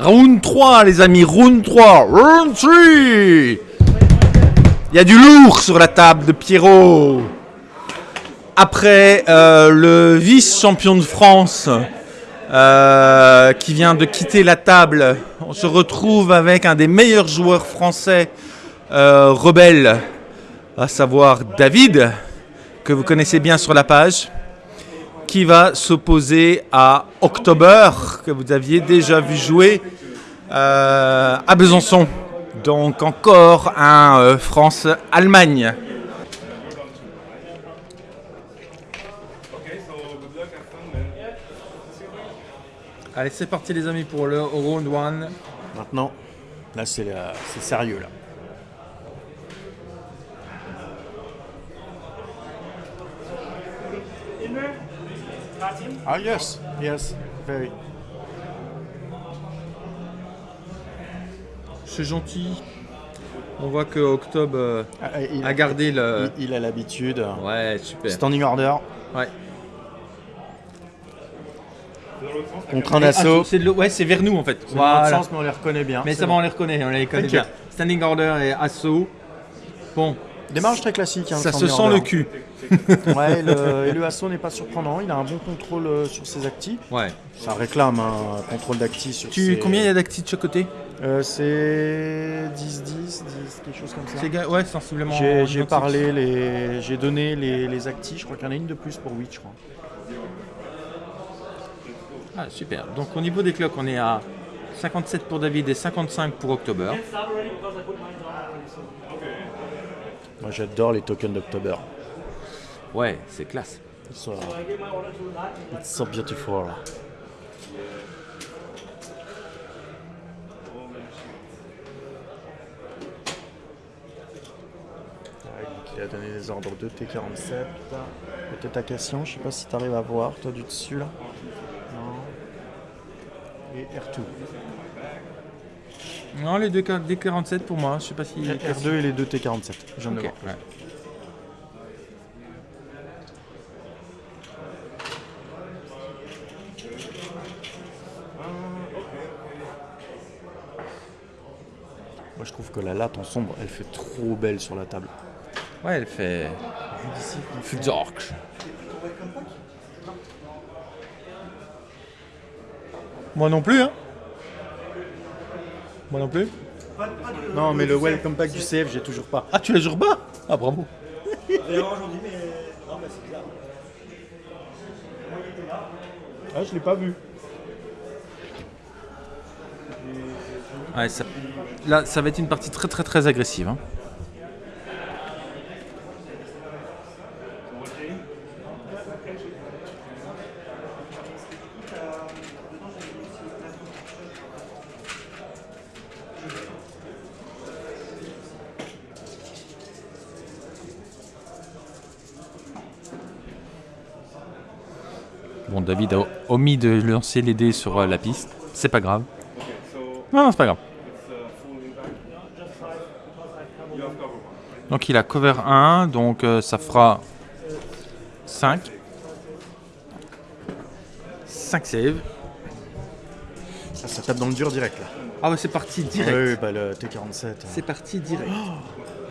Round 3, les amis, round 3, round 3 Il y a du lourd sur la table de Pierrot. Après euh, le vice-champion de France euh, qui vient de quitter la table, on se retrouve avec un des meilleurs joueurs français euh, rebelles, à savoir David, que vous connaissez bien sur la page qui va s'opposer à October, que vous aviez déjà vu jouer euh, à Besançon. Donc encore un euh, France-Allemagne. Allez, c'est parti les amis pour le round 1. Maintenant, là c'est sérieux là. Ah yes, yes, very. C'est gentil. On voit que Octobre euh, Ah, il, a gardé le... il- il a l'habitude. Ouais, super. Standing order Ouais. contre un Ah, assaut. c'est l'eau- ouais, c'est vers nous en fait. C'est dans l'autre Voilà. sens, mais on les reconnaît bien. Mais C'est ça va, bon. on les reconnaît, on les connaît bien. Standing order et assaut. Bon, Démarrage très classique. hein, ça se sent le cul. Ouais, le, et le assaut n'est pas surprenant. Il a un bon contrôle euh, sur ses actifs. Ouais. Ça réclame un contrôle d'actifs sur Tu, ses- Combien il y a d'actifs de chaque côté Euh, C'est 10, 10, 10, quelque chose comme ça. Ouais, sensiblement. J'ai parlé, les, j'ai donné les, les actifs. Je crois qu'il y en a une de plus pour 8, je crois. Ah, super. Donc au niveau des clocks, on est à 57 pour David et 55 pour October. Moi, j'adore les tokens d'October. Ouais, c'est classe. It's so, it's so beautiful. Donc il a donné des ordres de T47. Peut-être à Cassian, je sais pas si tu arrives à voir, toi du dessus là. Non. Et R2. Non, les deux ca- des 47 pour moi. Je sais pas si. R2 et les deux T47. Je viens de Ok, le voir. ouais. Moi je trouve que la latte en sombre, elle fait trop belle sur la table. Ouais, elle fait. Fudzork. Moi non plus, hein. Moi non plus. Non mais le welcome pack du CF, j'ai toujours pas. Ah, tu l'as toujours bas Ah, bravo. Ah je l'ai pas vu. Ouais, ça... Là, ça va être une partie très très très agressive. hein. Bon, David a omis de lancer les dés sur euh, la piste. C'est pas grave. Non, non, c'est pas grave. Donc il a cover 1, donc euh, ça fera 5. 5 save. Ça, ça tape dans le dur direct là. Ah ouais, c'est parti direct. Oui, bah le T47. hein. C'est parti direct.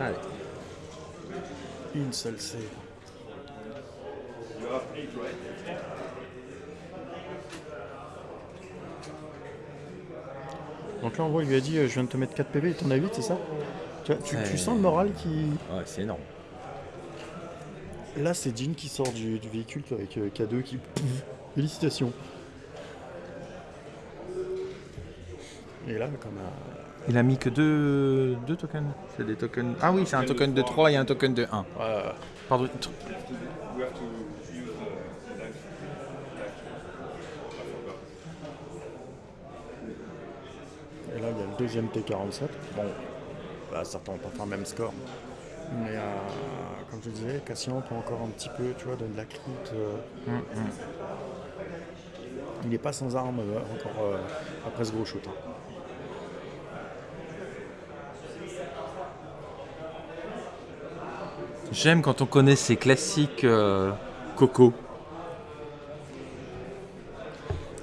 Allez. Une seule save. Donc là, en gros, il lui a dit euh, Je viens de te mettre 4 PV et t'en as 8, c'est ça tu, vois, tu, tu C'est- sens le moral qui. Ouais, c'est énorme. Là, c'est Jean qui sort du, du véhicule avec euh, K2 qui. Félicitations. Et là, comme. euh, Il a mis que deux, deux tokens. C'est des tokens. Ah oui, c'est un token de 3 et un token de 1. ouais, Pardon. Là, il y a le deuxième T47. Bon, bah, certains n'ont pas fait un même score. Mais euh, comme je disais, Cassian peut encore un petit peu, tu vois, donner de la croûte. euh. Il n'est pas sans armes euh, encore après ce gros shoot. hein. J'aime quand on connaît ces classiques Coco.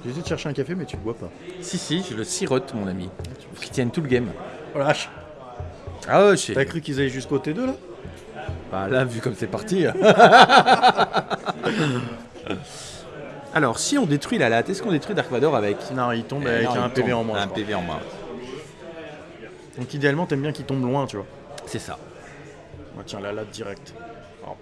J'ai essayé de chercher un café, mais tu le bois pas. Si, si, je le sirote, mon ami. Pour qu'il tienne tout le game. Oh la vache Ah ouais, je T'as cru qu'ils allaient jusqu'au T2 là? Bah là, vu comme c'est parti. Alors, si on détruit la latte, est-ce qu'on détruit Dark Vador avec? Non, il tombe Eh avec un PV en moins. Un. PV en moins. Donc idéalement, t'aimes bien qu'il tombe loin, tu vois. C'est ça. Moi, tiens, la latte direct.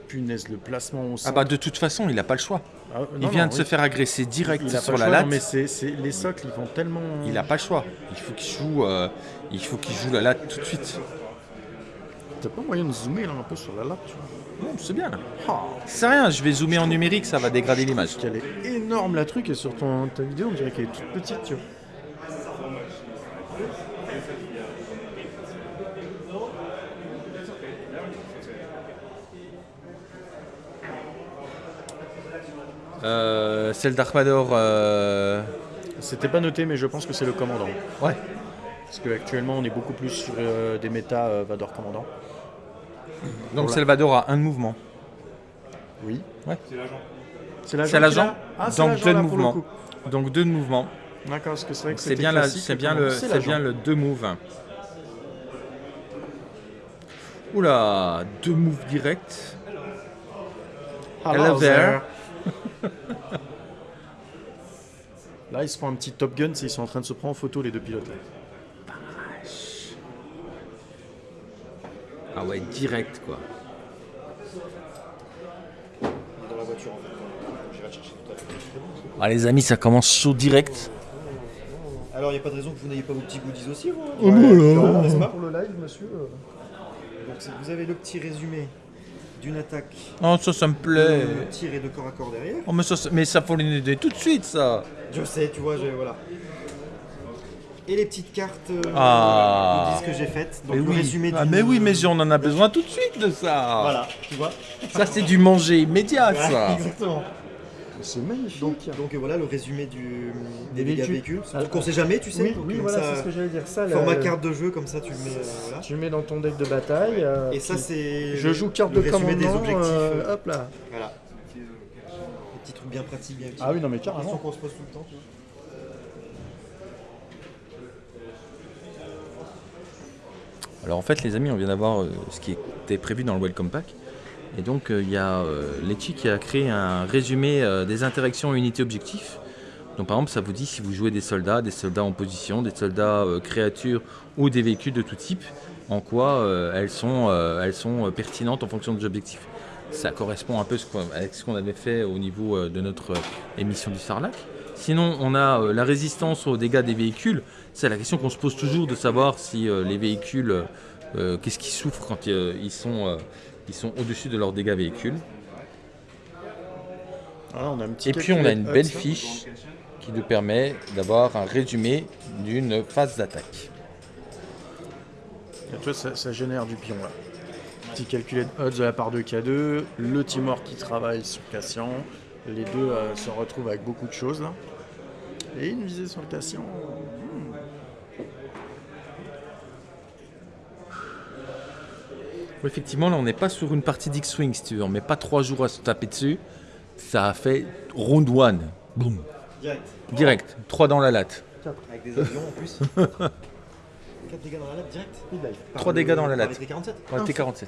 Punaise, le placement au Ah bah de toute façon, il a pas le choix. Ah, Il non, vient non, de oui. se faire agresser direct Il a sur pas la choix, latte. non, mais c'est, c'est- les socles, ils vont tellement. Il a pas le choix. Il faut qu'il joue, euh, il faut qu'il joue la latte tout de suite. T'as pas moyen de zoomer là un peu sur la latte, tu vois. Bon, c'est bien là. C'est rien, je vais zoomer en numérique, ça va dégrader l'image. Parce qu'elle est énorme la truc et sur ton, ta vidéo, on dirait qu'elle est toute petite, tu vois. Euh, celle d'Armador, euh... C'était pas noté, mais je pense que c'est le commandant. ouais. Parce qu'actuellement, on est beaucoup plus sur euh, des méta euh, Vador commandant. Donc Voilà. Salvador a un de mouvement. Oui. Ouais. C'est l'agent. C'est l'agent. Ah, c'est Donc l'agent, deux de là, pour le mouvement. coup. Donc deux de mouvement. D'accord, parce que c'est vrai que C'est bien, la- c'est bien le, c'est bien le deux moves. Oula, deux moves directs. Hello Hello there. Là, ils se font un petit Top Gun, c'est- ils sont en train de se prendre en photo, les deux pilotes. là. Ah ouais, direct quoi. Dans la voiture, en fait. J'irai chercher tout à l'heure. Ah les amis, ça commence chaud direct. Alors, il n'y a pas de raison que vous n'ayez pas vos petits goodies aussi, vous Oh non, n'est-ce pas Pour le live, monsieur. euh, Donc, vous avez le petit résumé d'une attaque Oh ça, ça me plaît. de tir et de corps à corps derrière. Oh mais ça, mais ça faut l'aider tout de suite ça. Je sais, tu vois, je, voilà. Et les petites cartes euh, Ah. goodies que j'ai faites. Donc, Mais le oui. résumé Ah, mais oui, mais on en a besoin tout de suite de ça. Voilà, tu vois. Ça c'est du manger immédiat ça. Exactement. C'est magnifique. Donc, donc euh, voilà le résumé du, des, dégâts véhicules. Ah, Donc on sait jamais, tu sais. oui, donc, oui, comme voilà, c'est ce que j'allais dire. Ça, Format carte de jeu, comme ça tu le mets. euh, voilà. Tu le mets dans ton deck de bataille. euh, Et ça, c'est. Je joue carte le de résumé commandement. des objectifs. euh, euh, hop là. Voilà. Des petits trucs bien pratiques, bien utiles. Ah oui, non, mais Question carrément. qu'on se pose tout le temps, tu vois. Alors en fait les amis, on vient d'avoir euh, ce qui était prévu dans le Welcome Pack. Et donc euh, il y a euh, Letchi qui a créé un résumé euh, des interactions unités-objectifs. Donc par exemple ça vous dit si vous jouez des soldats, des soldats en position, des soldats créatures ou des véhicules de tout type, en quoi elles sont, pertinentes en fonction des objectifs. Ça correspond un peu avec ce qu'on avait fait au niveau de notre émission du Sarlac. Sinon, on a la résistance aux dégâts des véhicules. C'est la question qu'on se pose toujours de savoir si les véhicules, qu'est-ce qu'ils souffrent quand ils sont, ils sont au-dessus de leurs dégâts véhicules. Ah, on a un petit Et puis on a une belle ça. fiche qui nous permet d'avoir un résumé d'une phase d'attaque. Ça, ça génère du pion là. Petit calculé odds de la part de K2, le Timor qui travaille sur Cassian, les deux euh, se retrouvent avec beaucoup de choses là. Et une visée sur le Cassian. Effectivement, là on n'est pas sur une partie d'X-Wing si tu veux, on met pas trois jours à se taper dessus. Ça a fait round one. Boum. Direct. Direct, 3 dans la latte. Avec des avions en plus. 4 dégâts dans la latte direct. Par 3 le- dégâts dans la par latte. les T47. Ouais, T47.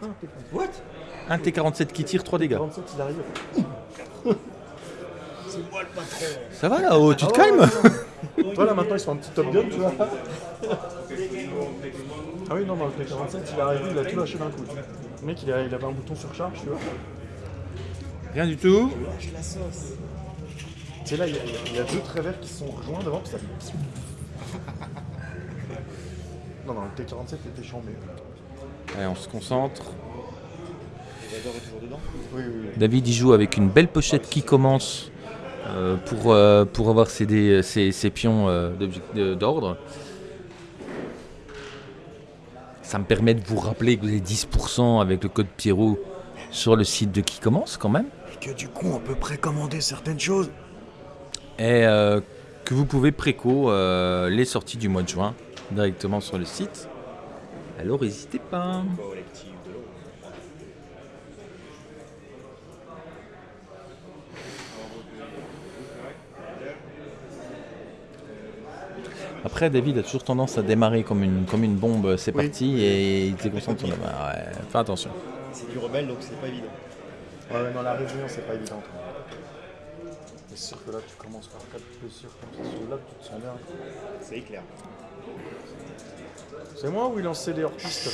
What? Un T47 qui tire 3 dégâts. 47, il arrive. C'est moi le patron. Ça va là-haut, tu te Ah calmes ouais, ouais. Toi là maintenant ils sont un petit Top Gun, tu vois. Ah oui, non, dans le T47, il est arrivé, il a tout lâché d'un coup. Le mec il, a- il avait un bouton sur charge, tu vois. Rien du tout. Lâche la sauce. Tu sais là, il y, a- il y a deux traits verts qui se sont rejoints devant, puis ça fait. Non, non, le T47 était chambé. Allez, on se concentre. Oui, oui, oui. David il joue avec une belle pochette qui commence euh, pour, euh, pour avoir ses, dés- ses- ses pions euh, de- d'ordre. Ça me permet de vous rappeler que vous avez 10% avec le code Pierrot sur le site de qui commence quand même. Et que du coup, on peut précommander certaines choses. Et euh, que vous pouvez préco euh, les sorties du mois de juin directement sur le site. Alors n'hésitez pas. Après, David a toujours tendance à démarrer comme une, comme une bombe, c'est Oui. parti, et il se concentre sur la main. Ouais, fais attention. C'est du rebelle donc c'est pas évident. Ouais, dans la réunion, c'est pas évident. C'est sûr que là, tu commences par 4 blessures comme ça sur là, tu te sens bien. C'est éclair. C'est moi ou il lançait des hors-pistes là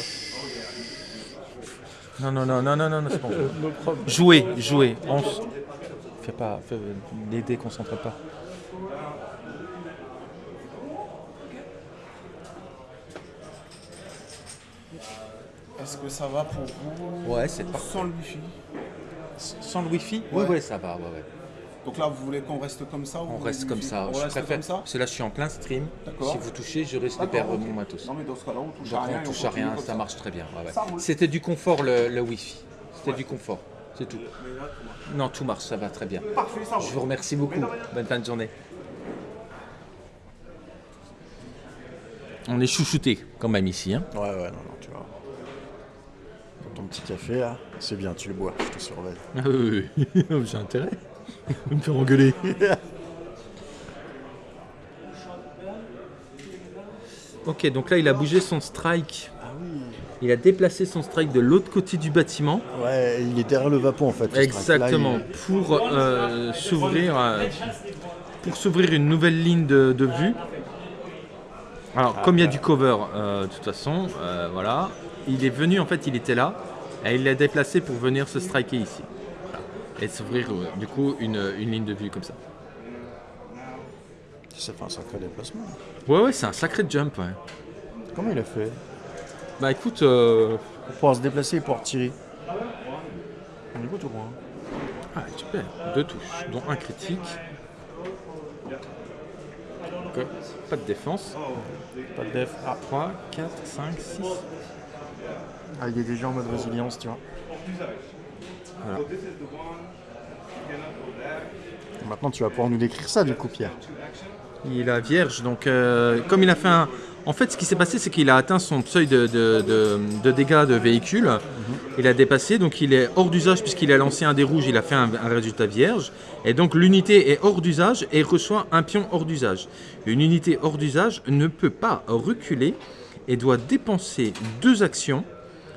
Non, non, non, non, non, non, non, c'est bon. On s- Fais pas, fais, les déconcentre pas. Est-ce que ça va pour vous Ouais, c'est parfait. Sans le wifi Sans le wifi Ouais. Oui, ouais, ça va, ouais, ouais. Donc là, vous voulez qu'on reste comme ça ou On reste comme ça. On je reste préfère. comme ça Parce que là, je suis en plein stream. Si vous touchez, je risque de perdre mon matos. Non mais dans ce cas-là, on touche Donc à rien. on touche à rien, ça marche très bien. ouais, ouais. C'était du confort le, le Wi-Fi. C'était du confort, c'est tout. Non, tout marche, ça va très bien. Parfait, ça Je vous remercie beaucoup. Bonne fin de journée. On est chouchouté quand même ici. Hein. Ouais, ouais, non, non, ton petit café là, c'est bien, tu le bois, je te surveille. Ah oui, oui, oui. j'ai intérêt. me faire engueuler. ok, donc là il a bougé son strike. Ah oui. Il a déplacé son strike de l'autre côté du bâtiment. Ouais, il est derrière le vapon en fait. Là, Exactement, il- pour euh, s'ouvrir euh, pour s'ouvrir une nouvelle ligne de, de vue. Alors, comme il y a du cover, euh, de toute façon, euh, voilà, il est venu, en fait, il était là, et il l'a déplacé pour venir se striker ici. Voilà. Et s'ouvrir, euh, du coup, une, une ligne de vue comme ça. Ça fait un sacré déplacement. Ouais, ouais, c'est un sacré jump, ouais. Comment il a fait? Bah écoute, euh, Pour pouvoir se déplacer et pouvoir tirer. On écoute au moins. ah, super, deux touches, dont un critique. Ok, Pas de défense. Pas de def. Ah, 3, 4, 5, 6. ah, il est déjà en mode résilience, tu vois. Voilà. Maintenant, tu vas pouvoir nous décrire ça du coup, Pierre. Il a vierge, donc euh, comme il a fait un... En fait, ce qui s'est passé, c'est qu'il a atteint son seuil de, de- de- de dégâts de véhicule. Il a dépassé, donc il est hors d'usage puisqu'il a lancé un dé rouge, il a fait un, un résultat vierge. Et donc l'unité est hors d'usage et reçoit un pion hors d'usage. Une unité hors d'usage ne peut pas reculer et doit dépenser deux actions,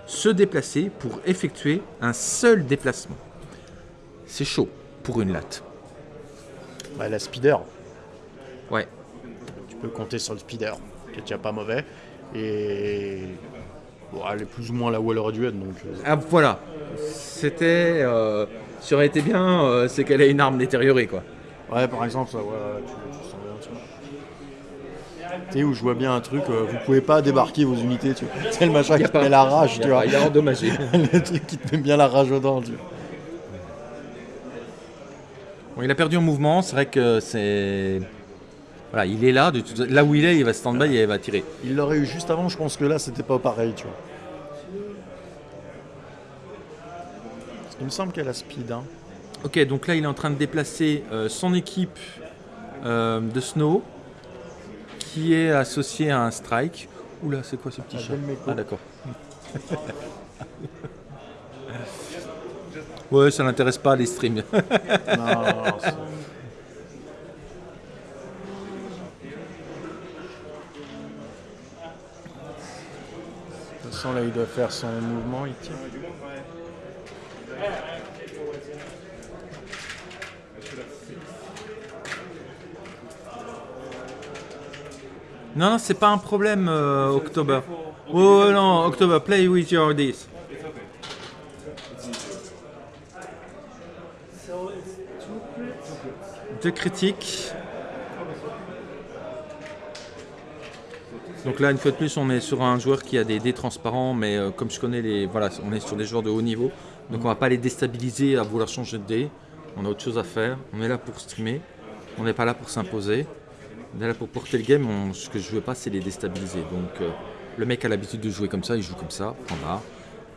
se déplacer pour effectuer un seul déplacement. C'est chaud pour une latte. Bah, la speeder. Ouais. Tu peux compter sur le speeder, qui est déjà pas mauvais. Et. Bon, elle est plus ou moins là où elle aurait dû être, donc. euh, Ah, voilà. C'était. euh, ce qui aurait été bien, euh, c'est qu'elle ait une arme détériorée, quoi. Ouais, par exemple, ça, ouais, tu, tu sens bien, tu vois. Tu sais, où je vois bien un truc, euh, vous pouvez pas débarquer vos unités, tu vois. C'est le machin qui te met la rage, Il tu a, vois. il a endommagé. le truc qui te met bien la rage aux dents, tu vois. Bon, il a perdu en mouvement, c'est vrai que c'est. Voilà, il est là, de toute- là où il est, il va stand-by et il va tirer. Il l'aurait eu juste avant, je pense que là, c'était pas pareil, tu vois. Parce qu'il me semble qu'elle a speed, hein. Ok, donc là, il est en train de déplacer euh, son équipe euh, de Snow, qui est associée à un strike. Oula, c'est quoi ce petit Ah, chat. Ah, d'accord. ouais, ça n'intéresse pas les streams. Non, non, non, façon, là, il doit faire son mouvement, il tire. Non, non, c'est pas un problème, euh, October. Oh non, October, play with your this. Deux critiques. Donc là, une fois de plus, on est sur un joueur qui a des dés transparents, mais euh, comme je connais les, voilà, on est sur des joueurs de haut niveau, donc on va pas les déstabiliser à vouloir changer de dés. On a autre chose à faire. On est là pour streamer. On n'est pas là pour s'imposer. On est là pour porter le game. On- ce que je veux pas, c'est les déstabiliser. Donc euh, le mec a l'habitude de jouer comme ça, il joue comme ça. Point barre.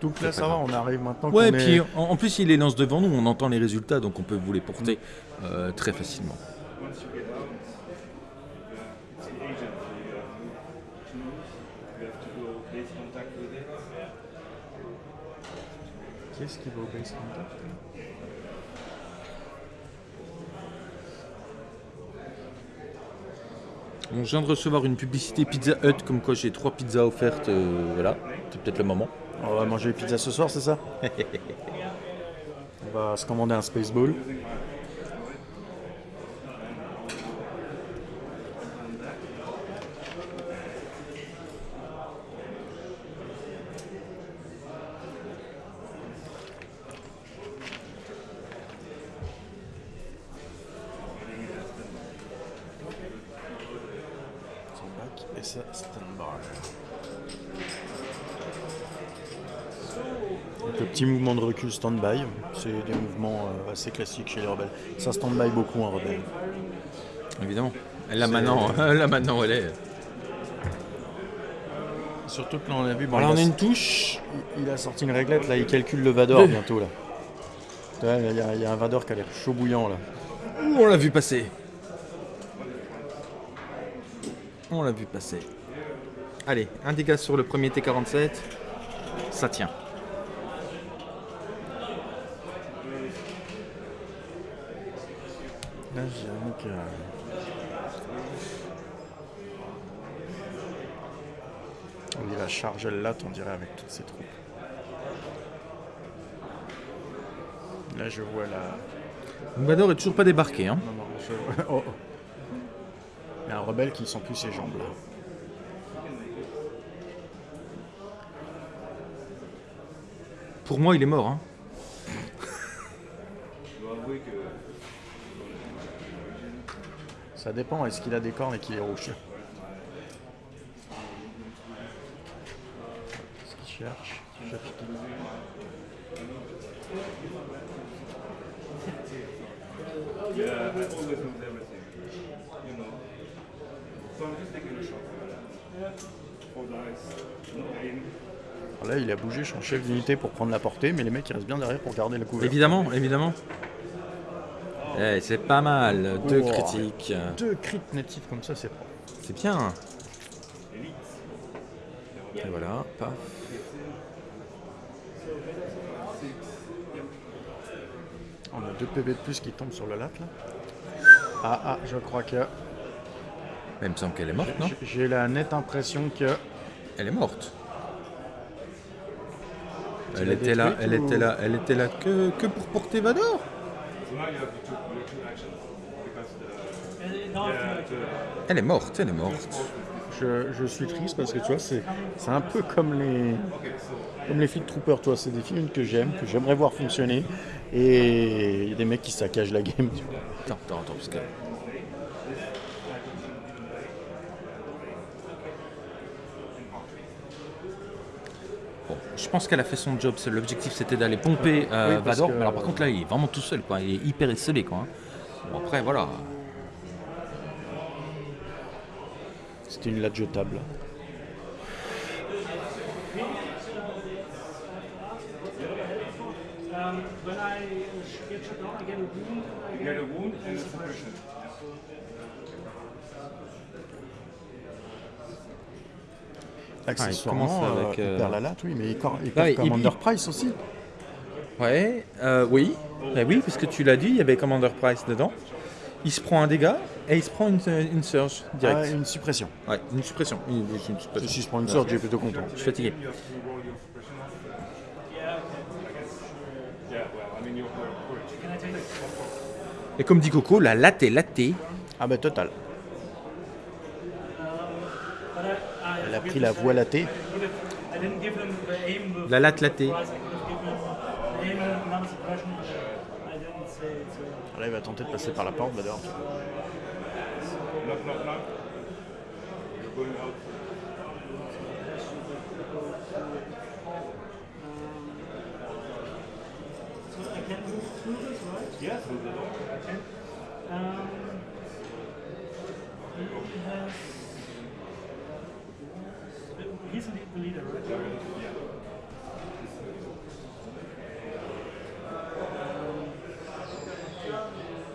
Donc là, ça va, on arrive maintenant Ouais, est- puis en, en plus, il les lance devant nous. On entend les résultats, donc on peut vous les porter euh, très facilement. Qui est-ce qui va au base contact je viens de recevoir une publicité Pizza Hut comme quoi j'ai trois pizzas offertes. euh, voilà, c'est peut-être le moment. On va manger pizza ce soir, c'est ça? On va se commander un Spaceball. Back et ça, stand-by. Donc, le petit stand-by, c'est des mouvements euh, assez classiques chez les rebelles. Ça stand-by beaucoup un rebelle. Évidemment. Là maintenant, là maintenant, elle est. Surtout que là on a vu, bon, il, on a, une touche. il- a sorti une réglette, là il calcule le Vador bientôt là. Il y, y a un Vador qui a l'air chaud bouillant là. On l'a vu passer. On l'a vu passer. Allez, un dégât sur le premier T47. Ça tient. Là j'avoue que... Le latte on dirait avec toutes ses troupes. Là je vois la... Vador est toujours pas débarqué. Hein. Non, non, je... oh, oh. Il y a un rebelle qui sent plus ses jambes là. Pour moi, il est mort. Hein. Ça dépend, est-ce qu'il a des cornes et qu'il est rouge Qu'est-ce qu'il cherche Il cherche qui Yeah, I always lose everything. You know. So I'm just taking a shot. Four dice. No aim. Bougé son chef d'unité pour prendre la portée, mais les mecs ils restent bien derrière pour garder la couverture. Évidemment, évidemment. Eh, c'est pas mal. Deux Oh. critiques. Deux crits natifs comme ça, c'est. C'est bien. Et voilà, paf. On a deux PV de plus qui tombent sur le lac là. Ah ah, je crois que Mais il me semble qu'elle est morte, non j'ai la nette impression que Elle est morte. Elle était là, elle était là, elle était là que, que pour porter Vador. Elle est morte, elle est morte. je, je suis triste parce que tu vois, c'est un peu comme les comme les Fleet Troopers, toi, c'est des films que j'aime, que j'aimerais voir fonctionner, et il y a des mecs qui saccagent la game. tu vois. Attends, attends, attends, parce que. Bon, je pense qu'elle a fait son job. L'objectif c'était d'aller pomper euh, Oui, Vador. que- Mais alors par contre là, il est vraiment tout seul, quoi. Il est hyper isolé, quoi. hein. Bon, après, voilà. C'était une latte jetable. Um, when I sh- get shut down, I get a wound. I you get a wound and a suppression. Accessoirement, euh, avec, il euh, latte, oui, mais il, il Ah, Commander il- Price aussi. Ouais, euh, oui. Eh oui, parce que tu l'as dit, il y avait Commander Price dedans. Il se prend un dégât et il se prend une, une surge Ah, direct. une suppression. Ouais, une suppression. Une, une suppression. Si je prends une sorte, j'ai plutôt content. Je suis fatigué. Et comme dit Coco, la latte est latée. Ah bah total. But I, I Elle a pris la voie latée. La latte latée. Là, il va tenter de passer par la porte, Vador. Knock, knock, knock. You're going out. So I can right? Yeah. Um. He's the leader, right?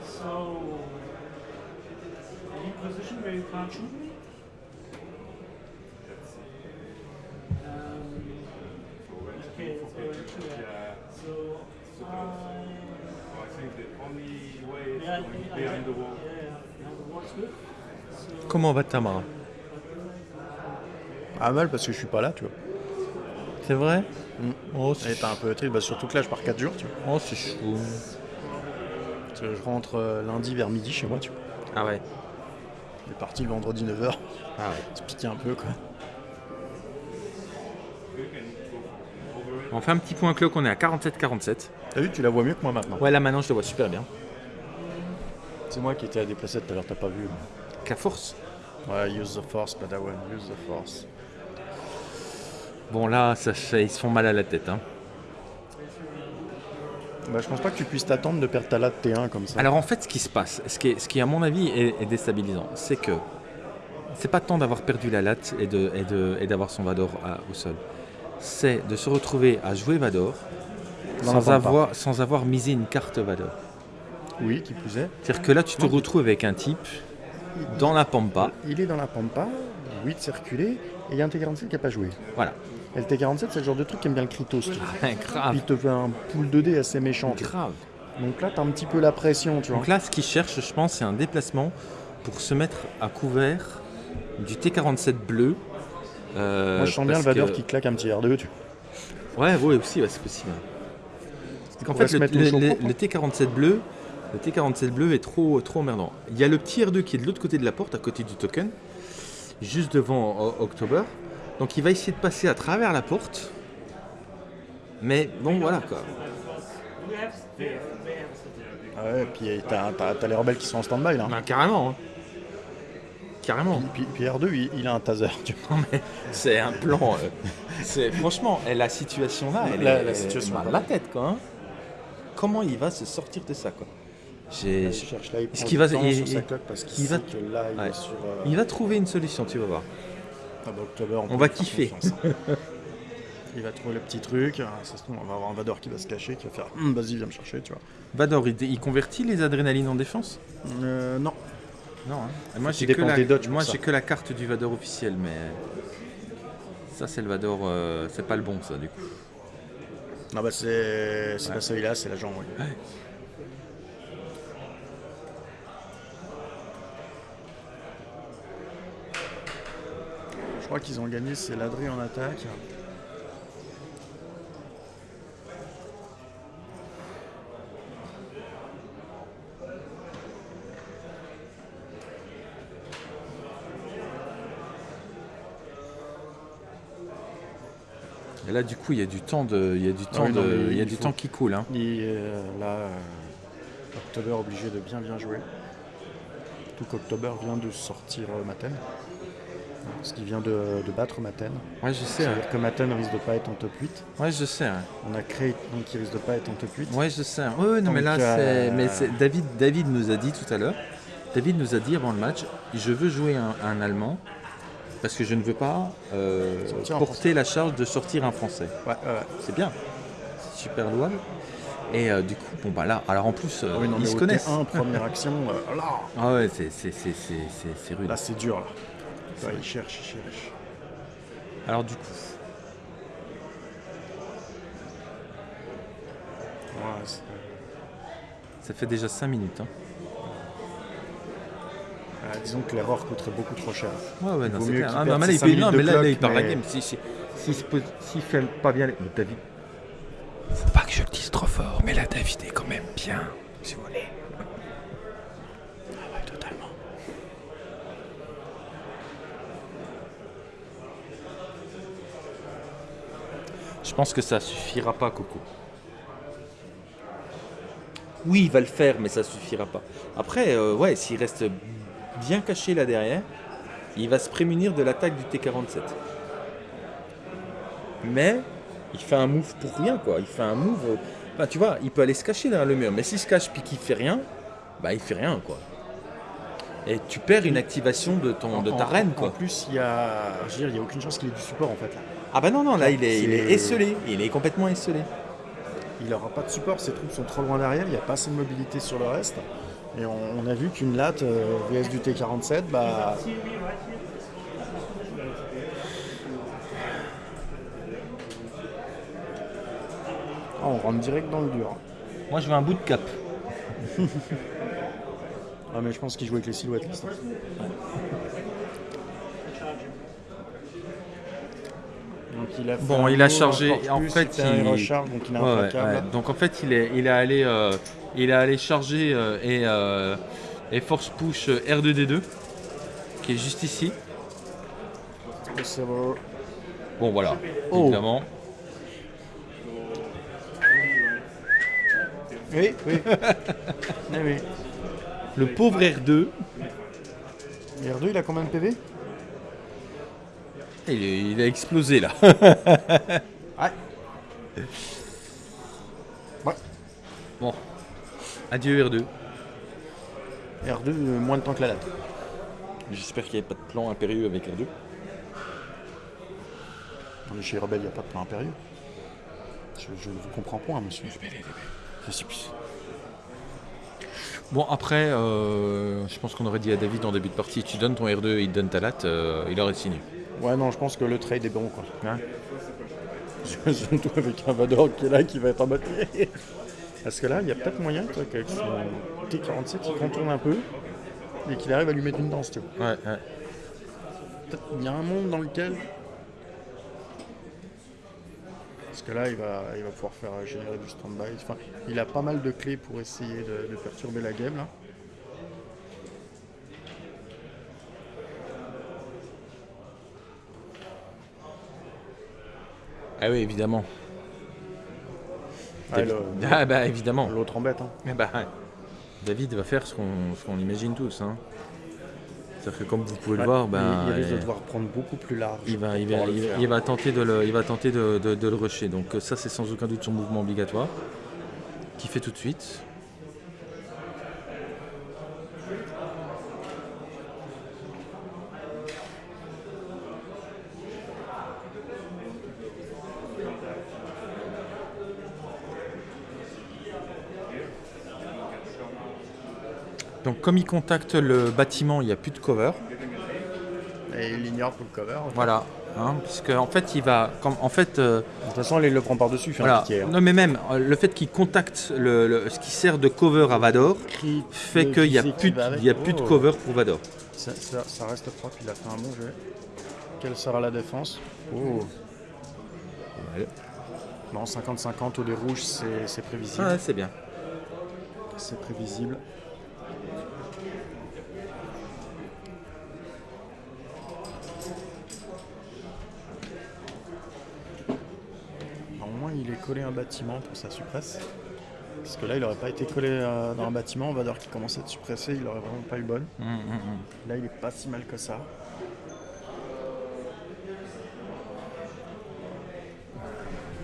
So, any position where you can't shoot me? Um, okay. Yeah. So, I. Think the only way is Yeah, going behind the wall. Yeah, yeah, behind the wall is good? So, Comment va Tamara? Ah mal parce que je suis pas là, tu vois. C'est vrai Mm. Oh, Et t'es un peu triste, bah, surtout que là je pars 4 jours, tu vois. oh, c'est chaud. Parce que je rentre euh, lundi vers midi chez moi, tu vois. Ah ouais. Je suis parti le vendredi 9h. Ah ouais. Se piquer un peu quoi. On fait un petit point clock, on est à 47-47. T'as vu, tu la vois mieux que moi maintenant. Ouais, là maintenant je te vois super bien. C'est moi qui étais à déplacer tout à l'heure, t'as pas vu. Qu'à force. Ouais, use the force, Padawan, use the force. Bon là, ça fait, ils se font mal à la tête. Hein. Bah, je pense pas que tu puisses t'attendre de perdre ta latte T1 comme ça. Alors en fait, ce qui se passe, ce qui, est- ce qui à mon avis est, est déstabilisant, c'est que c'est pas tant d'avoir perdu la latte et de- et de- et d'avoir son Vador à- au sol. C'est de se retrouver à jouer Vador Dans sans avoir, sans avoir misé une carte Vador. Oui, qui plus est. C'est-à-dire que là, tu te Non. retrouves avec un type dans la pampa. Il est dans la pampa, 8 circulé, et il y a un T47 qui a pas joué. Voilà. Et le T47, c'est le genre de truc qui aime bien le Kritos. tu vois. grave. Il te fait un pool 2D assez méchant. Grave. Donc là, t'as un petit peu la pression, tu vois. Donc là, ce qu'ils cherchent, je pense, c'est un déplacement pour se mettre à couvert du T47 bleu. Euh, Moi, je sens bien le Vador que- qui claque un petit R2, tu. Ouais, ouais, aussi, ouais, c'est possible. Parce qu'en fait, le, mettre le le- chaud le- propre, hein. le T47 bleu, le T47 bleu est trop, trop emmerdant. Il y a le petit R2 qui est de l'autre côté de la porte, à côté du token, juste devant October. Donc, il va essayer de passer à travers la porte. Mais bon, voilà quoi. Ah ouais, et puis t'as, les rebelles qui sont en stand-by là. Bah, carrément. hein. Carrément. Puis, puis R2, il, il a un taser, tu vois. Non, mais c'est un plan. euh, c'est franchement, et la situation là, elle La- est, la situation, mal à la tête quoi. hein. Comment il va se sortir de ça quoi? J'ai- Il cherche là, il prend va- il- sur sa parce qu'il il va- sait que là, il Ouais. est sur... euh, Il va trouver une solution, tu vas voir. Ah bah, October, on, On va kiffer. hein. il va trouver le petit truc. ah, Ça se trouve, on va avoir un Vador qui va se cacher, qui va faire Hum, vas-y, viens me chercher, tu vois. Vador, il, il convertit les adrénalines en défense? Euh, non. Non. Et moi, j'ai que, la, moi que carte du Vador officiel, mais ça, c'est le Vador, euh, c'est pas le bon, ça, du coup. Non, bah c'est c'est pas celui-là, c'est l'agent, oui. Je crois qu'ils ont gagné, c'est Ladré en attaque. Et là, du coup, il y a du temps, de, il y a du temps, oui, non, de- mais il y a il du faut- temps qui coule. Hein. Et euh, là, euh, October obligé de bien bien jouer. Tout qu'October vient de sortir euh, Maten. Parce qu'il vient de, de battre Maten. Ouais, je sais. C'est-à-dire que Maten risque de pas être en top 8. Ouais, je sais. On a créé donc qui risque de pas être en top 8. Ouais, je sais. Ouais, non, mais là, euh, c'est. Mais David, David nous a dit tout à l'heure. David nous a dit avant le match, je veux jouer un, un Allemand parce que je ne veux pas euh, un porter la charge de sortir un Français. Ouais, ouais. C'est bien, c'est super louable. Et euh, du coup, bon bah là, alors en plus, euh, Ah oui, non, ils se connaissent. T1, première action, euh, là, Ah ouais, c'est c'est- c'est- c'est- c'est- c'est rude. là c'est dur là. Ouais, il cherche, il cherche. Alors du coup, Ouais, ça fait déjà 5 minutes. hein. euh, disons que l'erreur coûterait beaucoup trop cher. Ouais, ouais, non, c'est clair. Ah, non, mais là, il minutes non, mais là, là, il clock, perd la mais- game. S'il si, si, s'il fait pas bien les... David. Faut pas que je le dise trop fort, mais là, David est quand même bien, si vous voulez. Ah ouais, totalement. Je pense que ça suffira pas, Coco. Oui, il va le faire, mais ça suffira pas. Après, euh, ouais, s'il reste bien caché là derrière, il va se prémunir de l'attaque du T47. Mais il fait un move pour rien, quoi. Il fait un move. euh, Enfin, tu vois, il peut aller se cacher derrière le mur, mais s'il se cache puis qu'il fait rien, bah il fait rien, quoi. Et tu perds une activation de, ton, de ta En- reine, En quoi. plus, il y a, je veux dire, il y a aucune chance qu'il ait du support en fait. là. Ah bah non, non, là, il est, il est C'est- esselé. Il est complètement esselé. Il n'aura pas de support, ses troupes sont trop loin derrière, il n'y a pas assez de mobilité sur le reste. Et on, on a vu qu'une latte euh, VS du T47, bah, ah, on rentre direct dans le dur. Moi, je veux un bout de cap. Ah, mais je pense qu'il joue avec les silhouettes. Donc il a Bon, il a chargé. En plus, fait, il recharge, donc il est Ouais, ouais. Donc en fait, il est, il est allé, euh, il est allé charger euh, et, euh, et force push euh, R2D2, qui est juste ici. Bon. Voilà, Oh. évidemment. Oui, oui. oui, oui. Le pauvre R2, Et R2, il a combien de PV il, est- il a explosé là. Ouais. Ouais. Bon, adieu R2. R2, euh, moins de temps que la date. J'espère qu'il n'y avait pas de plan impérieux avec R2. Non, mais Chez Rebelle, il n'y a pas de plan impérieux. Je, je ne vous comprends point, monsieur. Je plus. Bon après, euh, je pense qu'on aurait dit à David en début de partie, tu donnes ton R2 il te donne ta latte, euh, il aurait signé. Ouais, non, je pense que le trade est bon, quoi. Hein Surtout avec un Vador qui est là, qui va être en mode. Parce que là, il y a peut-être moyen, qu'avec son T47, il contourne un peu et qu'il arrive à lui mettre une danse, tu vois. Ouais, ouais. Peut-être y a un monde dans lequel. Parce que là, il va, il va pouvoir faire générer du stand-by. Enfin, il a pas mal de clés pour essayer de, de perturber la game, là. Ah oui, évidemment. Ah, David- le- Ah bah évidemment. L'autre embête, hein. Eh bah, David va faire ce qu'on qu'on imagine tous. Hein. C'est-à-dire que comme vous pouvez le voir, il- ben, il risque de devoir prendre beaucoup plus large. il va, il il il tenter, de le, il va tenter de, de- de le rusher. Donc ça, c'est sans aucun doute son mouvement obligatoire. Qui fait tout de suite. Comme il contacte le bâtiment, il n'y a plus de cover. Et il ignore pour le cover. Voilà. Hein, parce qu'en fait, il va. Comme, en fait, euh, De toute façon, il le prend par-dessus, fait un voilà. hein. Non, mais même euh, le fait qu'il contacte le, le- ce qui sert de cover à Vador fait qu'il n'y a, plus de- avec. il y a plus de cover pour Vador. Ça, ça- ça reste propre, il a fait un bon jeu. Quelle sera la défense? Oh. Non, 50-50 au des rouges, c'est c'est prévisible. Ouais, c'est bien. C'est prévisible. À un bâtiment pour sa suppresse. Parce que là, il n'aurait pas été collé euh, dans un bâtiment. On va dire qu'il commençait à être suppressé, il aurait vraiment pas eu bonne. Hum, hum, hum. Là, il est pas si mal que ça.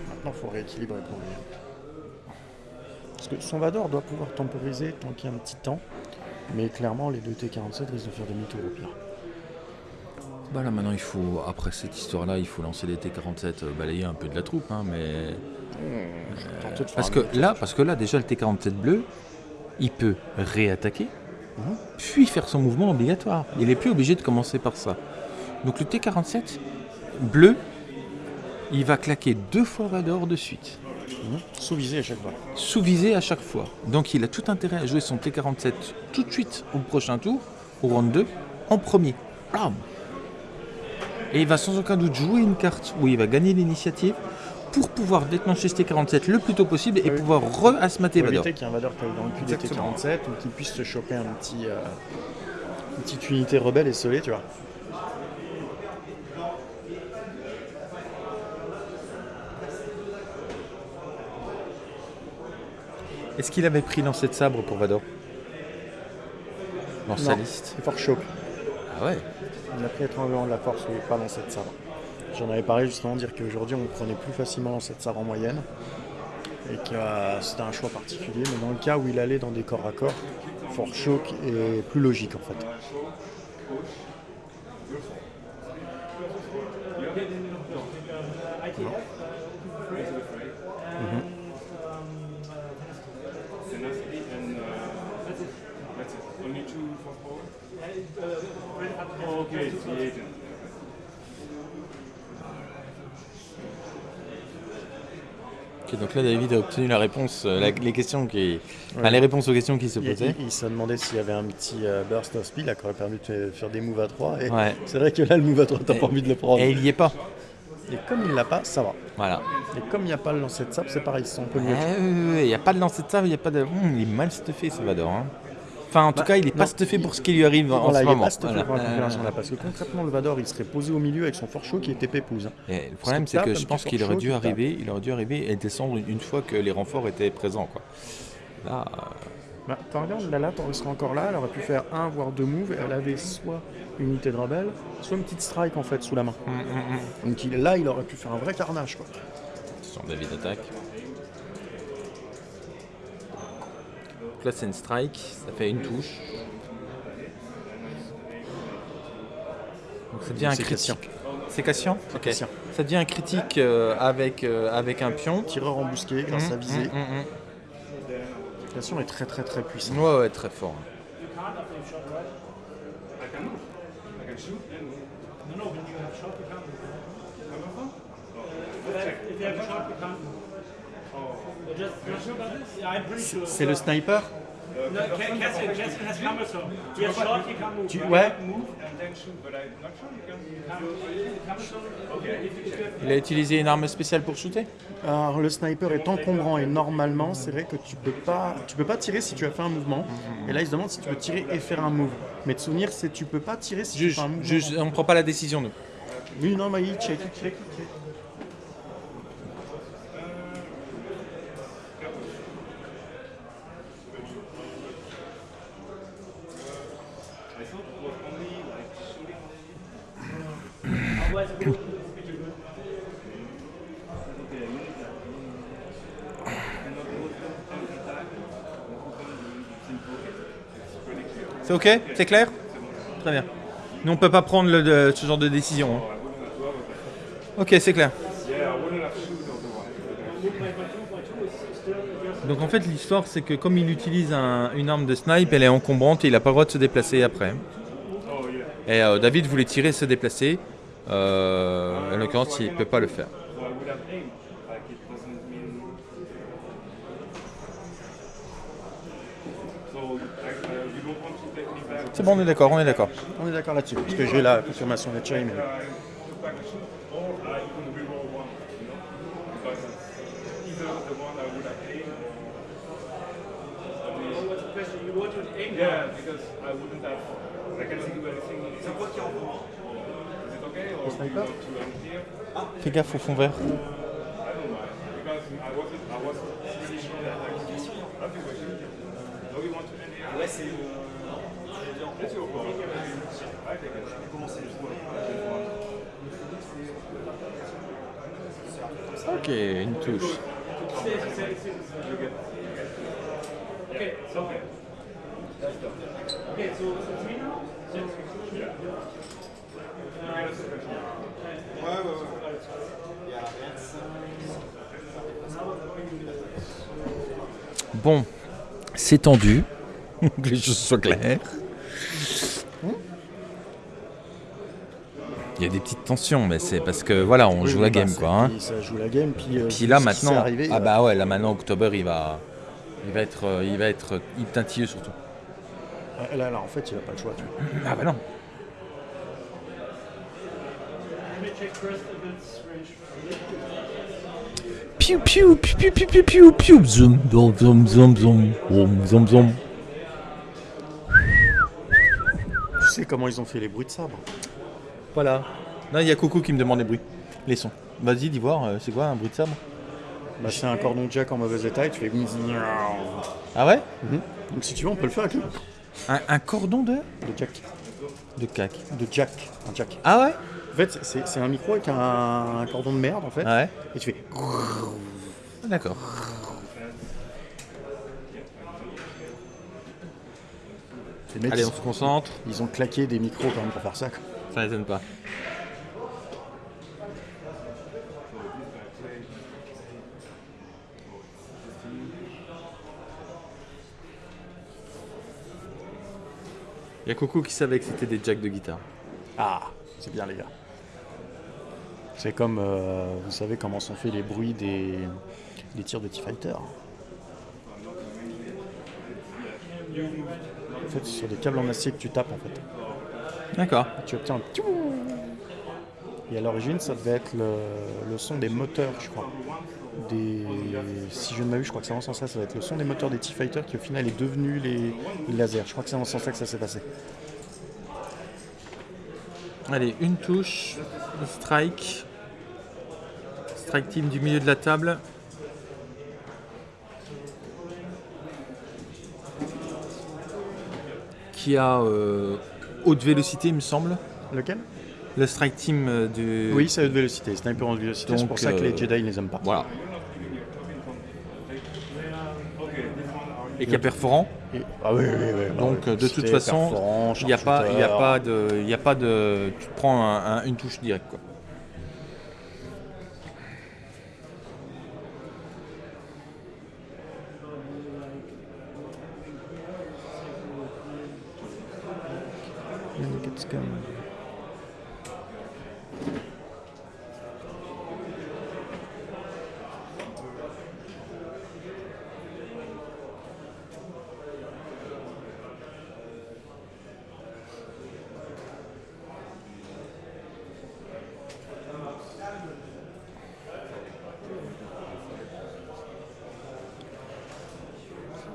Maintenant, il faut rééquilibrer pour lui. Parce que son Vador doit pouvoir temporiser tant qu'il y a un petit temps. Mais clairement, les deux T47 risquent de faire demi-tour au pire. Bah là maintenant il faut, après cette histoire-là, il faut lancer les T47, euh, balayer un peu de la troupe, hein, mais Parce que là, parce que là déjà le T47 bleu, il peut réattaquer, Mhm. puis faire son mouvement obligatoire. Il n'est plus obligé de commencer par ça. Donc le T47 bleu, il va claquer deux fois Vador de suite, Mhm. Sous-visé à chaque fois. sous visé à chaque fois. Donc il a tout intérêt à jouer son T47 tout de suite au prochain tour, au round 2, en premier. Et il va sans aucun doute jouer une carte où il va gagner l'initiative pour pouvoir déclencher ce T47 le plus tôt possible et Oui. pouvoir re-asmater Vador. éviter qu'il y ait un Vador qui aille dans le cul des Exactement. T47 ou qu'il puisse se choper un petit, euh, une petite unité rebelle et sceller, tu vois. Est-ce qu'il avait pris lancé de sabre pour Vador? Dans sa liste C'est fort choc. Ah ouais Il a pris étranglement de la force, n'est pas lancé de sabre. J'en avais parlé justement, dire qu'aujourd'hui on prenait plus facilement sabre en moyenne. Et que euh, c'était un choix particulier, mais dans le cas où il allait dans des corps à corps, fort choc est plus logique en fait. Tenacity and uh, that's it. That's it. Only two for forward. Oh, okay, it's the agent. Ok, donc là, David a obtenu la réponse, euh, la- les questions qui, enfin, les réponses aux questions qui se posaient. il- il s'est demandé s'il y avait un petit euh, burst of speed là, qui aurait permis de faire- des moves à 3. Et Ouais. c'est vrai que là, le move à 3, t'as pas envie de le prendre. Et il y est pas. Et comme il l'a pas, ça va. Voilà. Et comme il n'y a pas le lancer de sable, c'est pareil, c'est un peu mieux. Il n'y a pas de lancer de sable, il n'y a pas de. Hum, il est mal stuffé, Salvador. hein. Enfin, en tout Bah, cas, il n'est pas stuffé pour ce qui lui arrive en ce il est moment. pas stuffé Voilà. pour la configuration là, parce que concrètement, le Vador, il serait posé au milieu avec son fort chaud qui était pépouze. hein. Et le problème, c'est que je pense qu'il aurait dû arriver, il aurait dû arriver et descendre une, fois que les renforts étaient présents, quoi. Là, euh, Bah, quand regarde, Lala, elle serait encore là, elle aurait pu faire un voire deux moves, et elle avait soit une unité de rebelle, soit une petite strike en fait sous la main. Donc il, là, il aurait pu faire un vrai carnage quoi. David attaque. Donc là, c'est une strike, ça fait une touche. Donc ça devient un critique. C'est Cassian Ok. Ça devient un critique euh, avec, euh, avec un pion. Tireur embusqué grâce à Hum, viser. hum, hum, hum. L'application est très très très puissante. Ouais, ouais, très fort. C'est le sniper. Tu-? Ouais. Il a utilisé une arme spéciale pour shooter Alors le sniper est encombrant et normalement c'est vrai que tu peux pas tu peux pas tirer si tu as fait un mouvement. Et là il se demande si tu peux tirer et faire un move. Mais de souvenir c'est tu peux pas tirer si tu Juge, fais un mouvement. juge, on ne prend pas la décision, nous. Oui non mais il check, check. I thought it was only like shooting. Otherwise, it would be too good. Okay, you need that. And not both them and attack. Both of them in pocket. It's pretty clear. C'est ok? C'est clair? Très bien. Nous, on peut pas prendre ce genre de décision. hein. Ok, c'est clair. Donc en fait, l'histoire, c'est que comme il utilise un- une arme de snipe, elle est encombrante et il n'a pas le droit de se déplacer après. Et euh, David voulait tirer et se déplacer. Euh, en l'occurrence, il ne peut pas le faire. C'est bon, on est d'accord, on est d'accord. On est d'accord là-dessus, parce que j'ai la confirmation de Chain. Yeah, because I wouldn't have. I can think of anything. Fais gaffe au fond vert. C'est... Ok, une touche. Ok, so, okay, so Bon, c'est tendu. que les choses soient claires. Il y a des petites tensions, mais c'est parce que voilà, on Oui, joue oui, la bah, game quoi. hein. Ça joue la game puis, euh, Puis là maintenant, arrivé, ah euh, bah ouais, là maintenant October il va, il va être, euh, il va être tintilleux surtout. là, là en fait il a pas le choix. tu vois. Ah bah non. Piu piu piu piu piu piu piu zoom zoom zoom zoom zoom zoom zoom. Tu sais comment ils ont fait les bruits de sabre Voilà. Là il y a Coucou qui me demande les bruits, les sons. Vas-y dis voir, euh, c'est quoi un bruit de sabre bah, c'est un cordon de jack en mauvais état et tu fais. Ah ouais. Mhm. Donc si tu veux, on peut le faire avec un, un cordon de De jack. De cac. De jack. Un jack. Ah ouais en fait c'est un micro avec un, un cordon de merde en fait. Ouais. Et tu fais... D'accord. Les mecs, Allez, on se concentre. ils ont claqué des micros quand même pour faire ça. quoi. Ça m'étonne pas. Il y a Coucou qui savait que c'était des jacks de guitare. Ah, c'est bien les gars. C'est comme, euh, vous savez comment sont faits les bruits des, des tirs de T-Fighter. En fait, c'est sur des câbles en acier que tu tapes en fait. D'accord. Tu obtiens un piou Et à l'origine, ça devait être le, le son des moteurs, je crois. Des, si je ne m'abuse, je crois que c'est dans ce sens-là, ça va être le son des moteurs des T-Fighter qui au final est devenu les, les lasers. Je crois que c'est dans ce sens-là que ça s'est passé. Allez, une touche, strike. Strike team du milieu de la table. Qui a euh, haute vélocité, il me semble. Lequel? Le strike team euh, du. Oui, c'est haute vélocité, sniper en haute vélocité, c'est pour ça que euh, les Jedi ils les aiment pas. Voilà. Et qui est perforant. Et- ah oui, oui, oui. Donc euh, de toute façon, il n'y a pas, il y a pas de, il y a pas de, tu prends un- un- une touche directe quoi. Scan.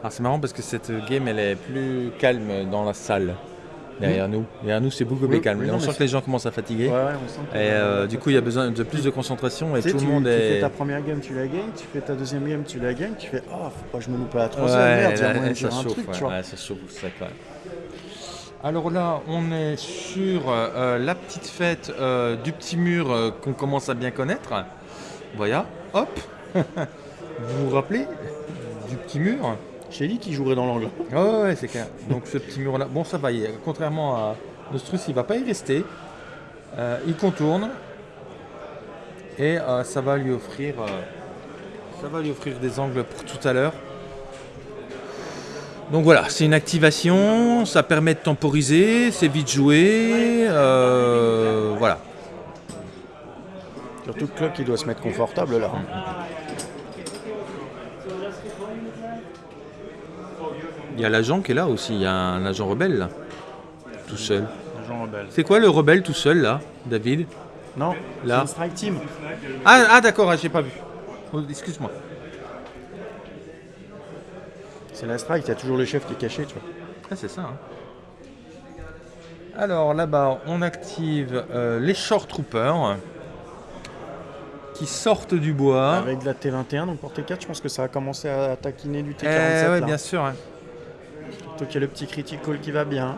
Alors c'est marrant parce que cette game elle est plus calme dans la salle derrière nous. Derrière nous c'est beaucoup plus calme. on sent que les gens commencent à fatiguer. Ouais, ouais, on sent que- Et euh, du coup il y a besoin de plus de concentration et Tu sais, tout tu, le monde tu est. fais ta première game, tu la gagnes, tu fais ta deuxième game, tu la gagnes, tu fais Oh, faut pas que je me loupe à la troisième, Ouais, merde, ça chauffe, truc, ouais, tu vois. ouais, ça chauffe, ça quand même. Alors là, on est sur euh, la petite fête euh, du petit mur euh, qu'on commence à bien connaître. Voilà, hop. vous vous rappelez du petit mur? J'ai dit qu'il jouerait dans l'angle. Ouais, ouais, c'est clair. Donc ce petit mur-là, bon, ça va. il- Contrairement à Nostrus, il va pas y rester. Euh, il contourne et euh, ça va lui offrir, euh, ça va lui offrir des angles pour tout à l'heure. Donc voilà, c'est une activation, ça permet de temporiser, c'est vite joué, euh, voilà. Surtout que Clock, il doit se mettre confortable là. Il y a l'agent qui est là aussi, il y a un agent rebelle là, tout seul. Rebelle. C'est quoi le rebelle tout seul là, David? Non, Là. une strike team. Ah, ah d'accord, ah, j'ai pas vu. Oh, Excuse-moi. C'est la strike, il y a toujours le chef qui est caché, tu vois. Ah, c'est ça. hein. Alors là-bas, on active euh, les Short Troopers qui sortent du bois. Avec de la T21, donc pour T4, je pense que ça a commencé à taquiner du Eh, T47. ouais, là. bien sûr. hein. Surtout qu'il y a le petit critical qui va bien.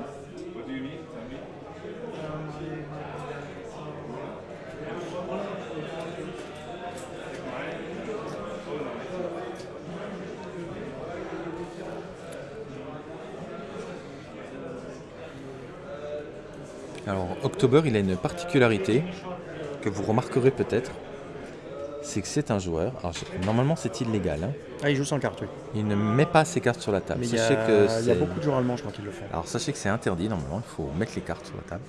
Alors, October, il a une particularité que vous remarquerez peut-être. C'est que c'est un joueur. Alors, normalement, c'est illégal. hein. Ah, il joue sans carte, oui. Il ne met pas ses cartes sur la table. Mais il y, a, que il y a c'est- beaucoup de joueurs allemands, je crois, qui le font. Alors, sachez que c'est interdit normalement. Il faut mettre les cartes sur la table.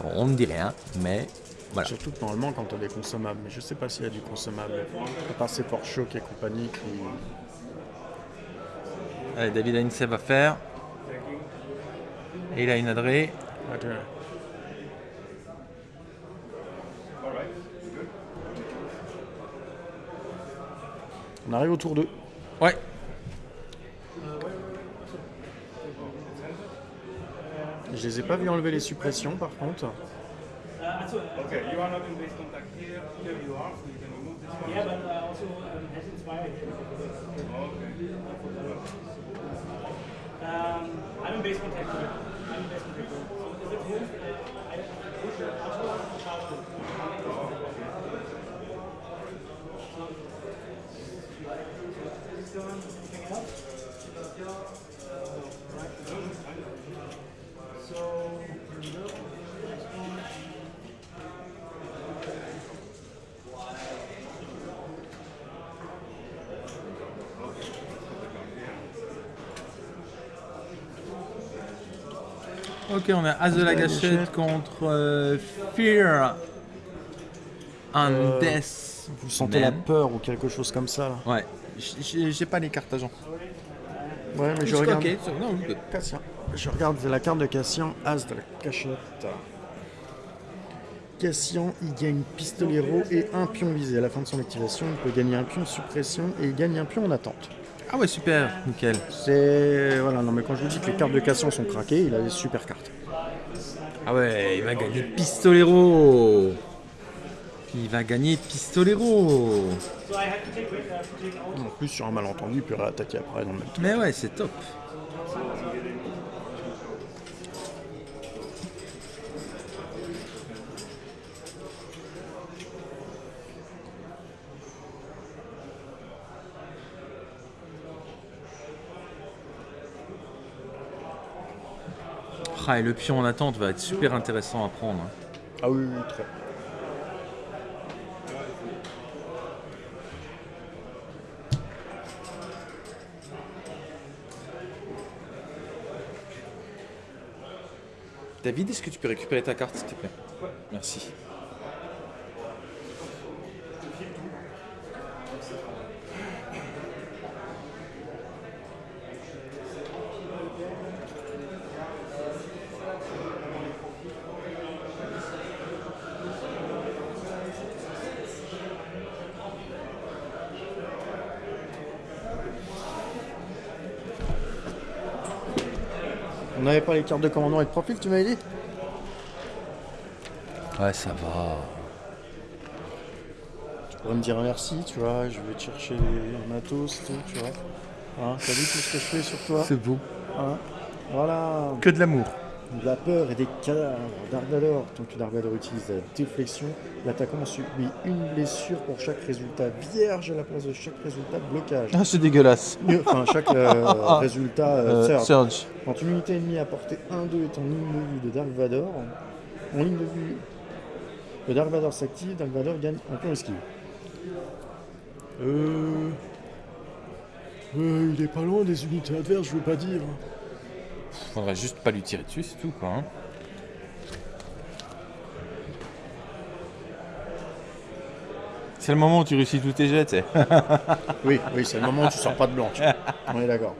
Alors, on ne dit rien, mais voilà. Surtout que normalement, quand tu as des consommables, mais je sais pas s'il y a du consommable. À part ces Shock et compagnie qui. Allez, David a une save à faire. Et il a une adresse. On arrive au tour 2. Ouais. Je les ai pas vus enlever les suppressions par contre. Okay, you are not in base contact here. Here you are, so you can remove this one. Yeah, but uh, also um, has inspired. Um, I'm in base contact. it. I'm in base contact. it. So if it's moved, uh, I push it. I'll show you how to. Anything else? So, next one. Ok, on a As de la gâchette contre euh, Fear. Un Euh, Death. Vous sentez la peur ou quelque chose comme ça là Ouais. J'ai pas les cartes agents. Ouais, mais je regarde. so- non. Cassien. Je regarde la carte de Cassian, As de la cachette. Cassian, il gagne pistolero et un pion visé. À la fin de son activation, il peut gagner un pion de suppression et il gagne un pion en attente. Ah ouais, super, nickel. C'est. Voilà, non mais quand je vous dis que les cartes de Cassian sont craquées, il a des super cartes. Ah ouais, il va gagner Pistolero. Il va gagner Pistolero. En plus, sur un malentendu, il peut réattaquer après dans le même temps. Mais ouais, c'est top. Ah, et le pion en attente va être super intéressant à prendre. hein. Ah oui, oui, très. David, est-ce que tu peux récupérer ta carte, s'il te plaît? Merci. On n'avait pas les cartes de commandant et de profil, tu m'avais dit Ouais, ça va. Tu pourrais me dire merci, tu vois, je vais te chercher les matos, tout, tu vois. Hein, T'as vu tout ce que je fais sur toi C'est beau. Hein Voilà. Que de l'amour. De la peur et des cadavres. Dark Vador, tant que Dark Vador utilise la déflexion, l'attaquant subit une blessure pour chaque résultat vierge à la place de chaque résultat de blocage. Ah, c'est dégueulasse. Enfin, chaque euh, résultat euh, surge. Surge. Quand une unité ennemie à portée 1-2 est en ligne de vue de Dark Vador, en ligne de vue, le Dark Vador s'active, Dark Vador gagne un point esquive. Euh... euh, Il est pas loin des unités adverses, je veux pas dire. Faudrait juste pas lui tirer dessus, c'est tout quoi. hein. C'est le moment où tu réussis tous tes jets, tu sais. Oui, oui, c'est le moment où tu sors pas de blanche. On est d'accord.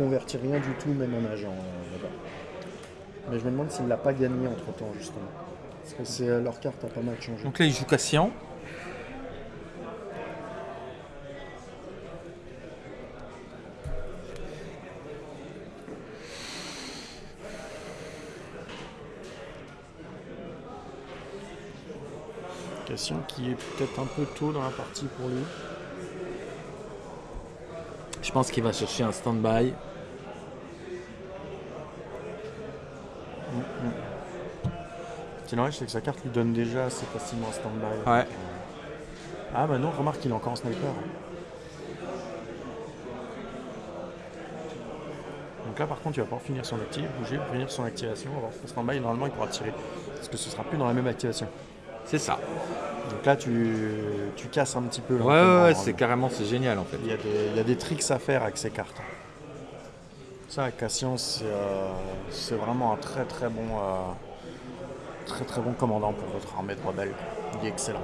Convertit rien du tout, même en agent. euh. Mais je me demande s'il l'a pas gagné entre temps, justement. Parce que c'est, euh, leur carte a pas mal changé. Donc là, il joue Cassian. Cassian qui est peut-être un peu tôt dans la partie pour lui. Je pense qu'il va chercher un stand-by. C'est dommage, c'est que sa carte lui donne déjà assez facilement un stand-by. Ouais. Ah bah non, remarque qu'il est encore en sniper. Donc là par contre il va pouvoir finir son actif, bouger, finir son activation, avoir son stand-by normalement il pourra tirer. Parce que ce sera plus dans la même activation. C'est ça. Donc là tu, tu casses un petit peu. Ouais, ouais, ouais, c'est carrément, c'est génial en fait. Il y, a des, il y a des tricks à faire avec ces cartes. Ça, Cassian, c'est euh, c'est vraiment un très très bon, euh, très très bon commandant pour votre armée de rebelles. Il est excellent.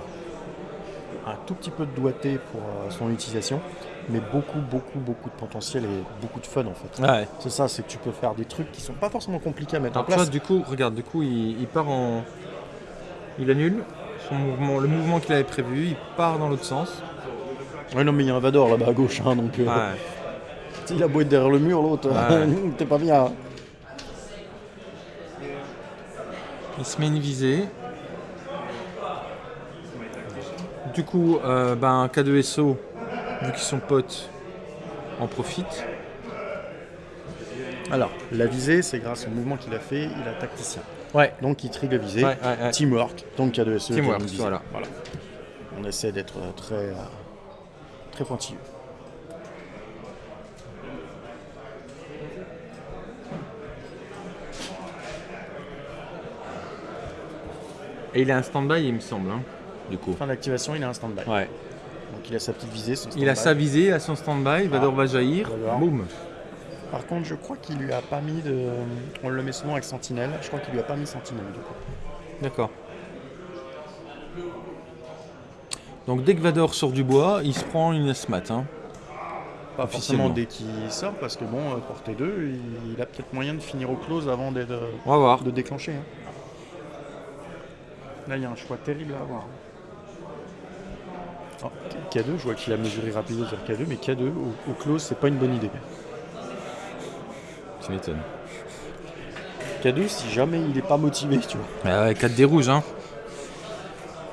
Un tout petit peu de doigté pour euh, son utilisation, mais beaucoup beaucoup beaucoup de potentiel et beaucoup de fun en fait. Ouais. C'est ça, c'est que tu peux faire des trucs qui sont pas forcément compliqués à mettre en vois, place. du coup, regarde, du coup, il, il part en. Il annule son mouvement, le mouvement qu'il avait prévu, il part dans l'autre sens. Ouais, non, mais il y a un Vador là-bas à gauche, hein, donc euh, Ouais. il a beau être derrière le mur, l'autre, Ouais. t'es pas bien. Il se met une visée. Du coup, euh, ben, K2SO, vu qu'ils sont potes, en profite. Alors, la visée, c'est grâce au mouvement qu'il a fait, il a tacticien. Ouais. Donc qui trie le visé. Teamwork. Donc il y a de SE. Teamwork, voilà. voilà. On essaie d'être euh, très, euh, très pointilleux. Et il a un stand-by, il me semble, hein, du coup. Fin d'activation, il a un stand-by. Ouais. Donc il a sa petite visée, son stand-by. Il a sa visée, il a son stand-by, ah. Vador ah, va jaillir, boum par contre, je crois qu'il lui a pas mis de. On le met souvent avec Sentinelle. Je crois qu'il lui a pas mis Sentinelle du coup. D'accord. Donc dès que Vador sort du bois, il se prend une SMAT. Hein. Pas Officiellement. forcément dès qu'il sort, parce que bon, euh, portée 2, il, il a peut-être moyen de finir au close avant d'être, euh, On va voir. de déclencher. hein. Là, il y a un choix terrible à avoir. Oh, K2, je vois qu'il a mesuré rapido sur K2, mais K2 au, au close, c'est pas une bonne idée. Tu m'étonnes. K2, si jamais il est pas motivé, tu vois. Ah ouais, 4 des rouges. Hein.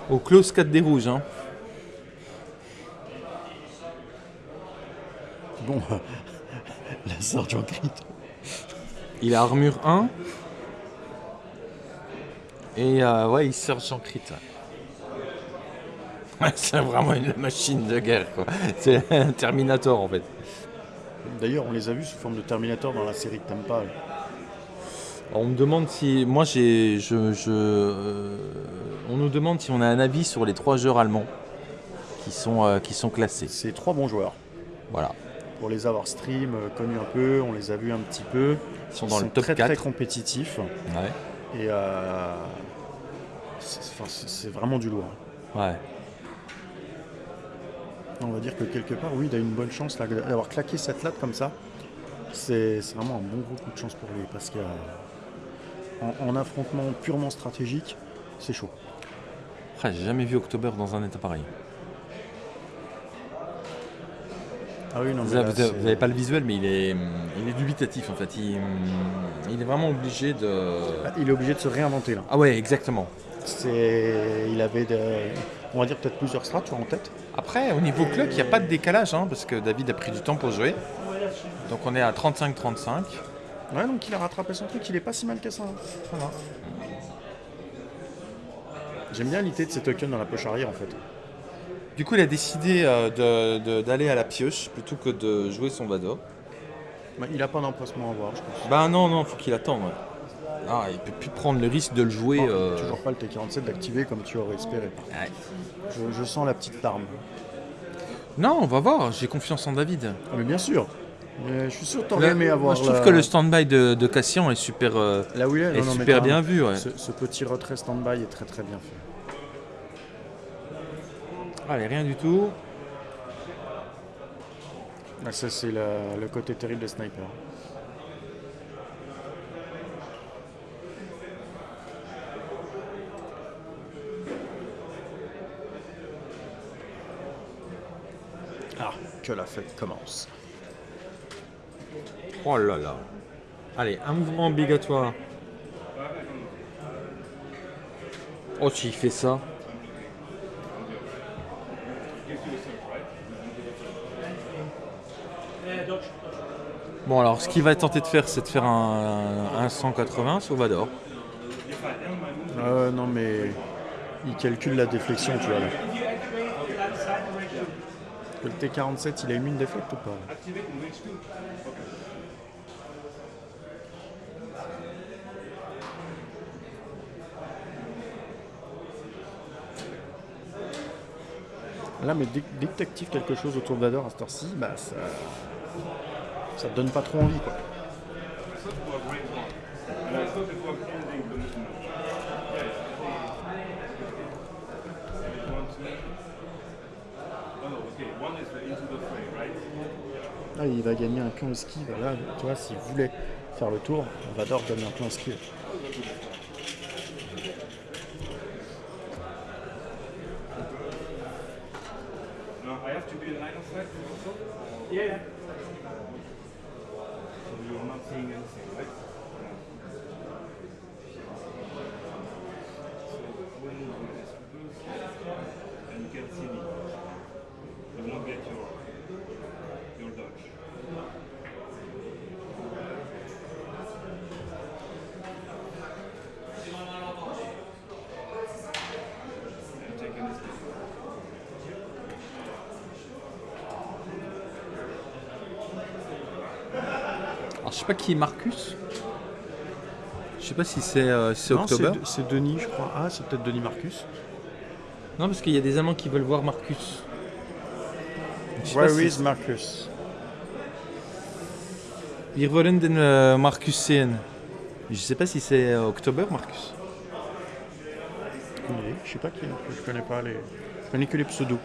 Au close 4 des rouges. Hein. Bon, la Sergeant Crit. Il a armure 1. Et euh, ouais, il sort sans crit. ouais. Ouais, c'est vraiment une machine de guerre. quoi. C'est un Terminator en fait. D'ailleurs, on les a vus sous forme de Terminator dans la série pas. là. On me demande si. Moi, j'ai. Je, je, euh, on nous demande si on a un avis sur les trois joueurs allemands qui sont, euh, qui sont classés. C'est trois bons joueurs. Voilà. Pour les avoir stream, euh, connus un peu, on les a vus un petit peu. Ils sont dans le top très, 4. très compétitifs. Ouais. Et euh, c'est vraiment du lourd. Ouais. On va dire que quelque part, oui, il a une bonne chance d'avoir claqué cette latte comme ça. C'est vraiment un bon gros coup de chance pour lui parce qu'en en affrontement purement stratégique, c'est chaud. Ah, J'ai jamais vu October dans un état pareil. Ah oui, non, Vous mais là, n'avez pas le visuel, mais il est, il est dubitatif en fait. Il, il est vraiment obligé de. il est obligé de se réinventer là. Ah ouais, exactement. Il avait, de- on va dire peut-être plusieurs vois, en tête. Après, au niveau clock, il n'y a pas de décalage, hein, parce que David a pris du temps pour jouer. Donc on est à 35-35. Ouais, donc il a rattrapé son truc, il est pas si mal que ça. hein. Voilà. J'aime bien l'idée de ces tokens dans la poche arrière en fait. Du coup, il a décidé euh, d'aller à la pioche plutôt que de jouer son Vador. Bah, il a pas d'emplacement à voir, je pense. Bah non, non, faut qu'il attende. ouais. Ah, il peut plus prendre le risque de le jouer. Bon, euh, Toujours pas le T47 d'activer comme tu aurais espéré. ouais. Je, je sens la petite larme. Non, on va voir, j'ai confiance en David. Mais bien sûr. Mais je suis sûr que t'aurais aimé avoir. moi, je trouve la- que le stand-by de, de Cassian est super, euh, Là où il est, est non, non, mais super bien carrément. vu. Ouais. Ce, ce petit retrait stand-by est très très bien fait. Allez, rien du tout. Ah, ça, c'est la- le côté terrible des snipers. Que la fête commence. Oh là là. Allez, un mouvement obligatoire. Oh, s'il fait ça. Bon, alors, ce qu'il va tenter de faire, c'est de faire un, un 180 sur Vador. Euh, non, mais il calcule la déflexion, tu vois. Là. Le T47, il a émis une déflecte ou pas? Là mais dès, que tu actives quelque chose autour de Vador à cette heure-ci, bah, ça, ça te donne pas trop envie. Quoi. Il va gagner un pion esquive. Là, tu vois, s'il voulait faire le tour, Vador donne un pion esquive. Now I have to be in line of sight also? Yeah. So you're not seeing anything, right? So when you is close and you can see me, you won't get your your dodge. And take any step. Alors, je sais pas qui est Marcus. Je sais pas si c'est euh, si c'est Non, October. c'est- C'est Denis, je crois. Ah, c'est peut-être Denis Marcus. Non, parce qu'il y a des amants qui veulent voir Marcus. Je sais pas Where si- is Marcus? Wir wollen den euh, Marcus sehen. Je sais pas si c'est euh, October, Marcus. Je sais pas qui. Je connais pas les. Je connais que les pseudos.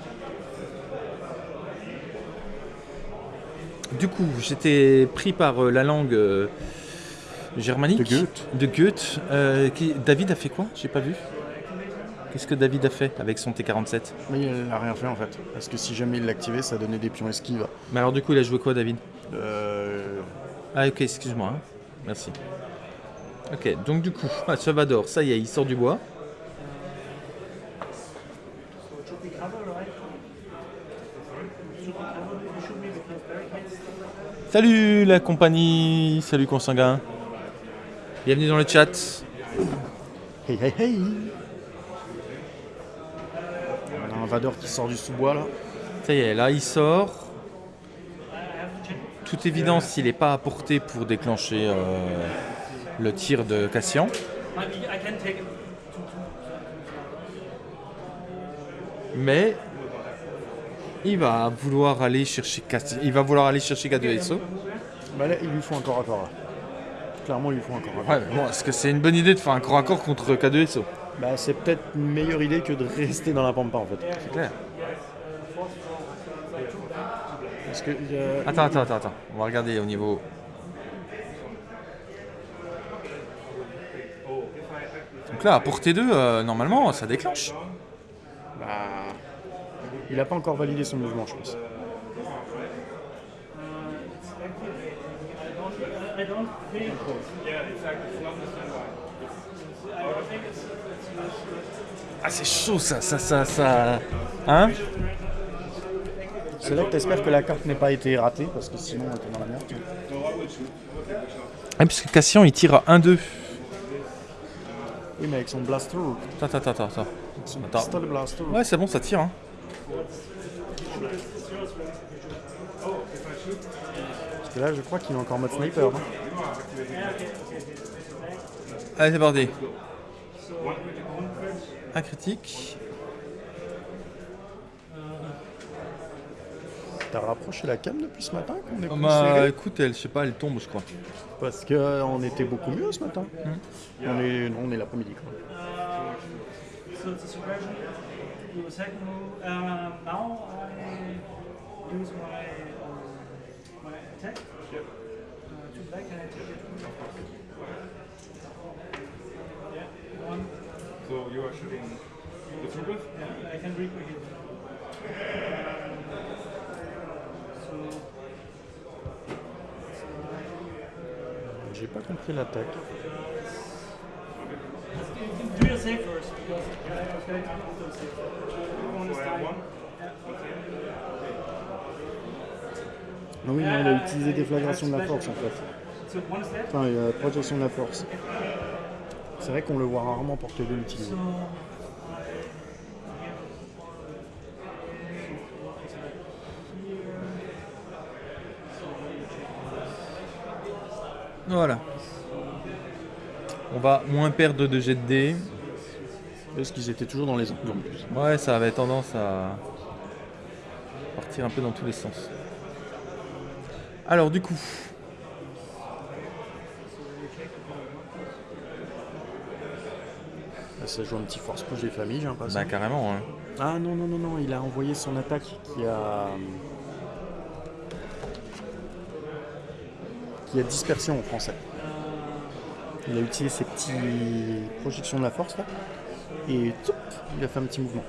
Du coup, j'étais pris par euh, la langue euh, germanique. De Goethe. De Goethe. Euh, qui- David a fait quoi? J'ai pas vu. Qu'est-ce que David a fait avec son T47 Mais il a rien fait en fait. Parce que si jamais il l'activait, ça donnait des pions esquives. Mais alors du coup, il a joué quoi, David? Euh, Ah ok, excuse-moi. hein. Merci. Ok, donc du coup, ah, Salvador, ça y est, il sort du bois. Should be cover, right? Should be cover. You should be because barricades. Salut la compagnie, salut consanguin. Bienvenue dans le chat. Hey hey hey On a un Vador qui sort du sous-bois là. Ça y est, là il sort. Toute évidence, il n'est pas à portée pour déclencher euh, le tir de Cassian. Mais il va vouloir aller chercher Cassian. Il va vouloir aller chercher K2SO. Bah là, il lui faut un corps à corps là. Clairement, il lui faut un corps à corps. Ouais, bon, est-ce que c'est une bonne idée de faire un corps à corps contre K2SO Bah, c'est peut-être une meilleure idée que de rester dans la pampa en fait. C'est clair. Parce que. euh, Attends, attends, attends, attends. On va regarder au niveau. Donc là, à portée 2, euh, normalement, ça déclenche. Bah, il a pas encore validé son mouvement, je pense. Ah, c'est chaud ça, ça, ça, ça. Hein C'est là que t'espères que la carte n'ait pas été ratée, parce que sinon, on était dans la merde. Ah, puisque Cassian il tire à 1-2. Oui, mais avec son blaster, Attends, attends, attends, attends. son Attends. pistolet blaster. Ouais, c'est bon, ça tire. Hein. Parce que là, je crois qu'il est encore en mode sniper. hein. Allez, c'est parti. Un critique. T'as rapproché la cam depuis ce matin qu'on est plus Bah, écoute, elle, je sais pas, elle tombe, je crois. Parce qu'on était beaucoup mieux ce matin. On est, non, on est l'après-midi. quoi. A second move. Um, now I use my um, my attack. Uh, two black and I take it. Yeah, one. So you are shooting the troopers? Yeah, I can reaper here. So J'ai pas compris l'attaque. Do your save first because is dying. Non, oui, non, il a utilisé déflagration de la force en fait. Enfin, euh, projection de la force. C'est vrai qu'on le voit rarement porter deux utilisés. So Voilà. On va moins perdre de jet de dés. Parce qu'ils étaient toujours dans les angles en plus. Ouais, ça avait tendance à partir un peu dans tous les sens. Alors, du coup, Là, ça joue un petit force push des familles, j'ai l'impression. bah carrément. hein. Ah non, non, non, non, il a envoyé son attaque qui a. qui a dispersion en français. Il a utilisé ses petits projections de la force là. Et toup, il a fait un petit mouvement.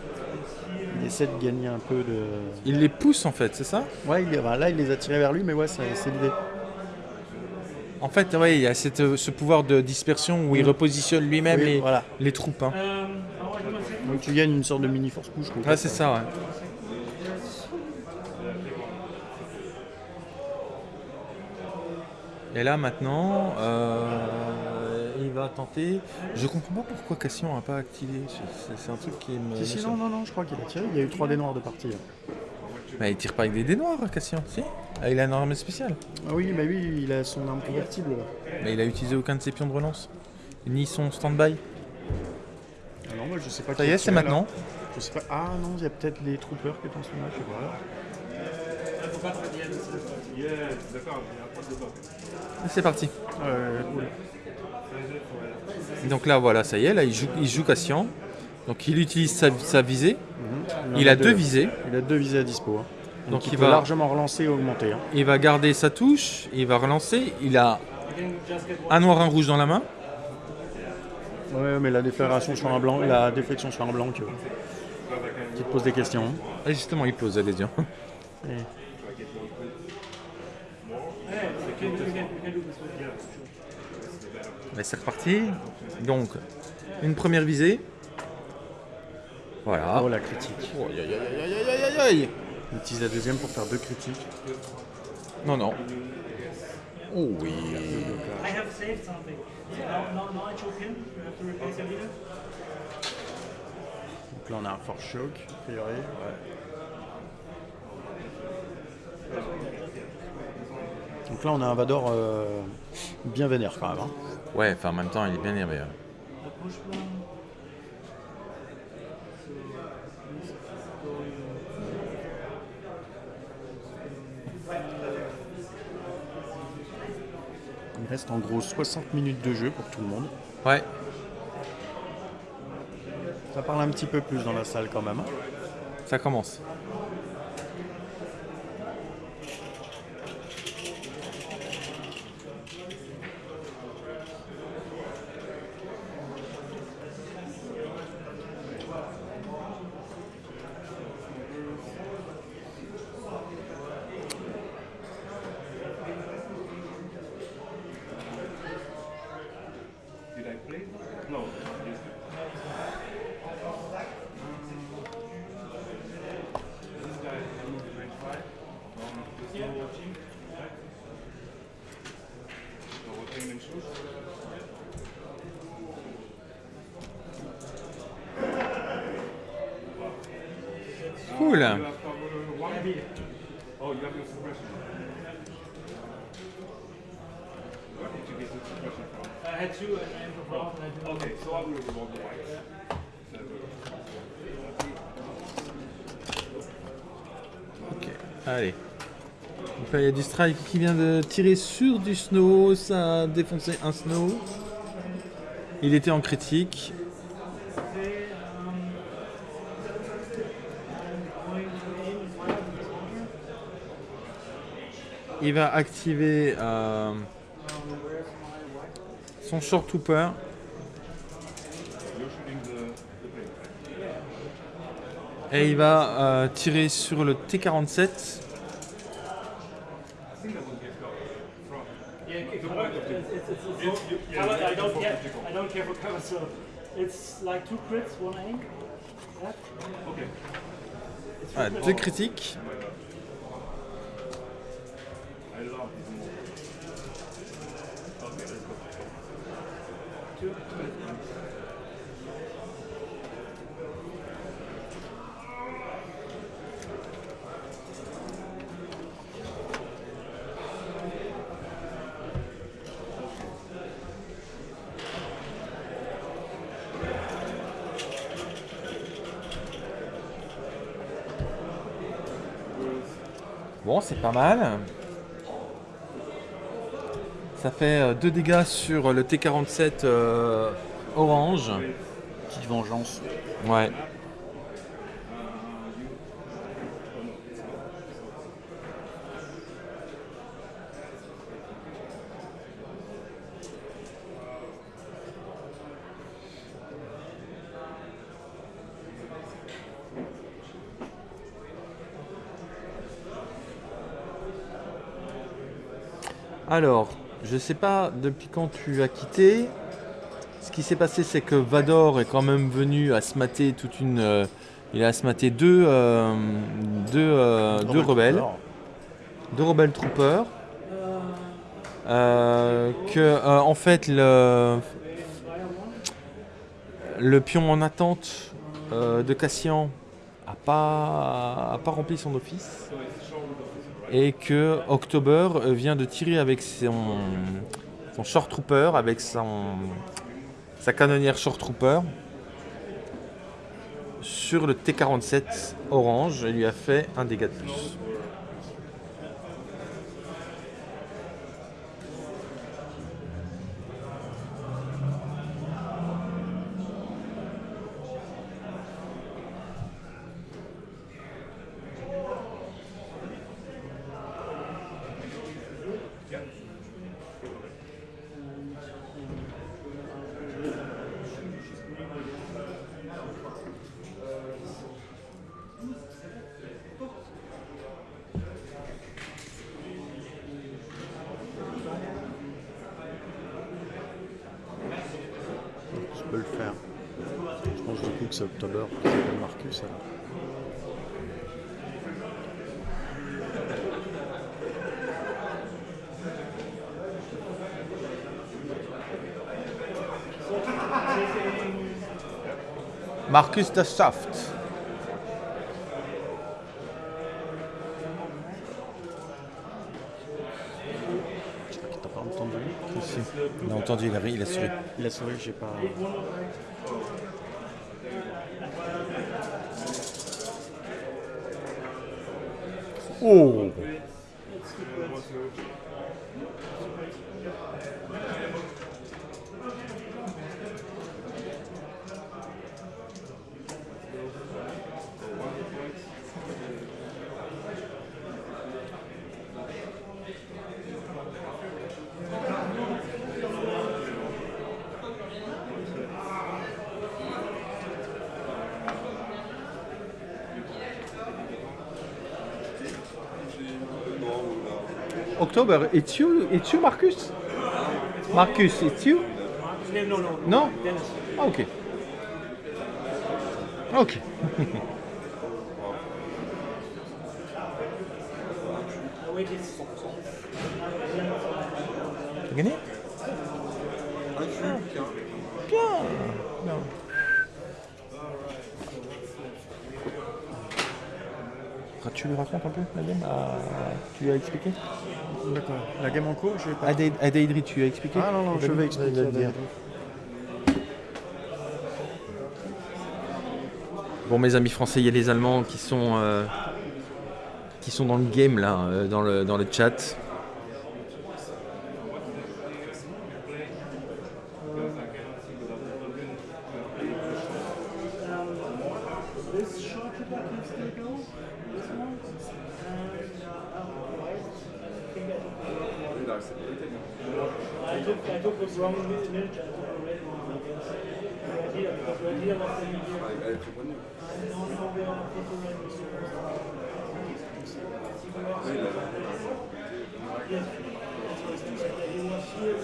Il essaie de gagner un peu de. Il les pousse en fait, c'est ça? Ouais, il, bah, là il les a tirés vers lui, mais ouais, c'est l'idée. En fait, ouais, il y a cette, euh, ce pouvoir de dispersion où il Mm. repositionne lui-même Oui, les, voilà. les troupes. hein. Donc tu gagnes une sorte de mini force push. quoi. Ouais, c'est ça, ouais. Et là maintenant, euh, va tenter. Je comprends pas pourquoi Cassian n'a pas activé. C'est- un truc qui me. Si, si, non, non, non, je crois qu'il a tiré. Il y a eu 3 dés noirs de partie. hein. Mais il tire pas avec des dés noirs, Cassian, si Ah, Il a une arme spéciale. Ah oui, bah oui, il a son arme convertible. là. Mais il a utilisé aucun de ses pions de relance. ni son stand-by Ah non, moi je sais pas Ça y est, c'est là. maintenant. Je sais pas. Ah non, il y a peut-être les troopers qui sont là, je sais pas. C'est parti. Euh, cool. Donc là, voilà, ça y est, là, il joue, il joue Cassian. Donc il utilise sa, sa visée. en Il a deux visées. Il a deux visées à dispo. hein. Donc, Donc, il, il peut va- largement relancer et augmenter. hein. Il va garder sa touche, il va relancer. Il a un noir, un rouge dans la main. Ouais, mais la déflagration sur un blanc, la déflexion sur un blanc, que- qui te pose des questions. hein. Et justement, il pose l'adhésion. Et- Yeah, you can, you can, you can do this with yeah, sure. Mais c'est reparti. Donc, une première visée. Voilà. Oh la critique. Oh, aïe, aïe, aïe, aïe, aïe, aïe, aïe. Il utilise la deuxième pour faire deux critiques. Non, non. Oh oui. Donc là on a un fort choc, a priori. Ouais. Donc là on a un Vador euh, bien vénère quand même. hein. Ouais, enfin en même temps, il est bien énervé. Il reste en gros 60 minutes de jeu pour tout le monde. Ouais. Ça parle un petit peu plus dans la salle quand même. hein. Ça commence. Did I play? No. Yes. This guy is moving range 5 from the snow team. right? So we're playing in shoes. Cool. You have cover one? Oh, you have your suppression. Where did you get the suppression from? I had two and I improved off and I didn't. Okay, so I will revoke the whites. Ok, allez. Donc là, il y a du qui vient de tirer sur du snow. Ça a défoncé un snow. Il était en critique. Il va activer euh, son short right? Et il va euh, tirer sur le T-47. It's like two crits, one aim. That. Okay. It's Voilà, three deux critiques. Mal. Ça fait 2 dégâts sur le T-47 euh, orange. Petite vengeance. Ouais. Alors, je sais pas depuis quand tu as quitté. Ce qui s'est passé, c'est que Vador est quand même venu à se mater toute une. euh, il a se mater deux, euh, deux, euh, deux rebelles, deux rebelles troopers. Que en fait le, le pion en attente de Cassian a pas, a pas rempli son office et que October vient de tirer avec son, son short trooper avec son sa canonnière Short Trooper sur le T47 orange et lui a fait un dégât de plus. Je peux le faire. Je pense du coup que c'est October qui s'appelle Marcus. alors. Marcus de Shaft. Je crois qu'il t'a pas entendu. On a entendu, il a, il a souri. Il a souri, j'ai pas. Oh October, it's you, it's you, Marcus? Marcus, it's you? No, no, No? Dennis. Ah, ok. Ok. I waited. T'as gagné Bien. Bien. Tu lui racontes un peu la game Ah, Tu lui as expliqué D'accord. La game en cours, je vais pas. Adaidri, tu as expliqué Ah non, non, je vais expliquer. Bon, mes amis français, il y a les Allemands qui sont, euh, qui sont dans le game là, euh, dans, le, dans le chat. This short trooper can still go. This one. And uh, right. I think I took I took I took the wrong ninja. I took the red one. I guess. Red here because red here was the here. No, no, we are put the red Yes. He was here.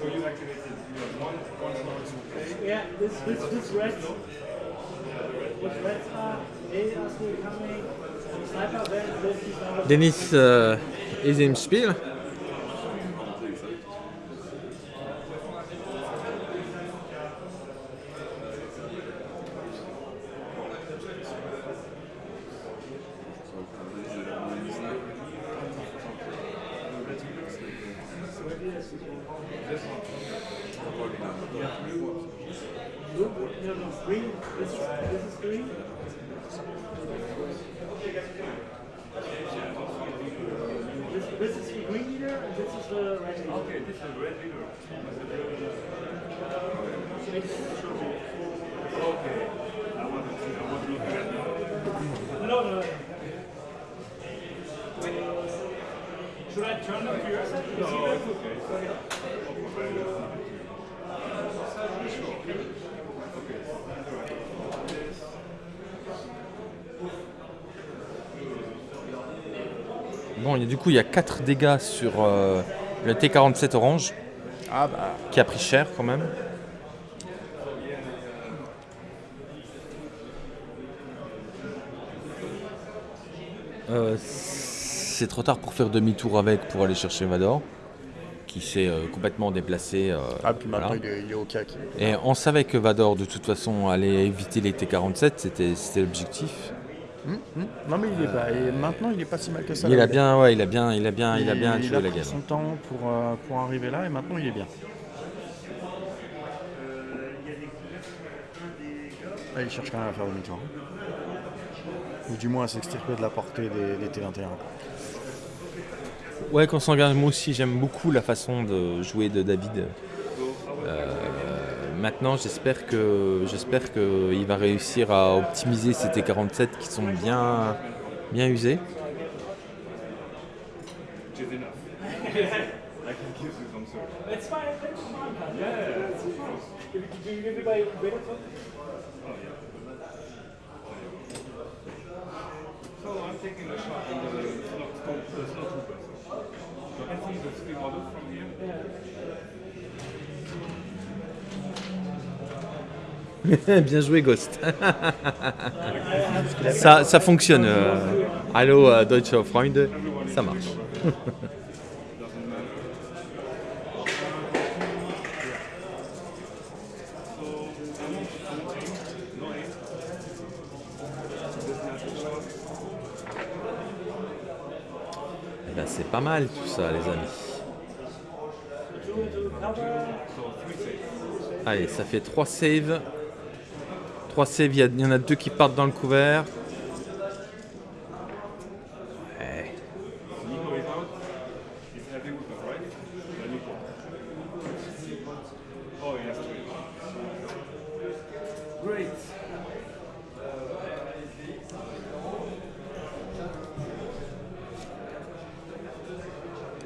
So you activated you have one one slot to play. Yeah, this this this red. Which reds are they are Blue, no, no, green. This, this is green. This, this is the green leader, and this is the red leader. Okay, this is red leader. Okay. I want to I want to look at that. No, no, no. Should I turn them to? No, it's okay. Bon, du coup, il y a 4 dégâts sur euh, le T47 orange, Ah bah. qui a pris cher quand même. Euh, c'est trop tard pour faire demi-tour avec pour aller chercher Vador, qui s'est euh, complètement déplacé. euh, Ah, puis maintenant voilà. il, est, il est au cac. Et on savait que Vador, de toute façon, allait éviter les T47, c'était c'était l'objectif. Hmm, hmm. Non mais il est pas. Et maintenant il est pas si mal que ça. Il a bien, ouais, il a bien, il a bien, il, a bien tué son temps pour, euh, pour arriver là et maintenant il est bien. Ah, il cherche quand même à faire demi-tour. Hein. Ou du moins à s'extirper de la portée des, T21. Ouais, quand on s'engage, moi aussi j'aime beaucoup la façon de jouer de David. Euh, maintenant, j'espère que j'espère qu'il va réussir à optimiser ces T47 qui sont bien, bien usés. bien joué Ghost. ça, ça fonctionne. euh, Hallo euh, Deutsche Freunde, ça marche. Eh ben, c'est pas mal tout ça les amis. Allez, ça fait 3 saves. 3 saves, il y, en a deux qui partent dans le couvert. Ouais.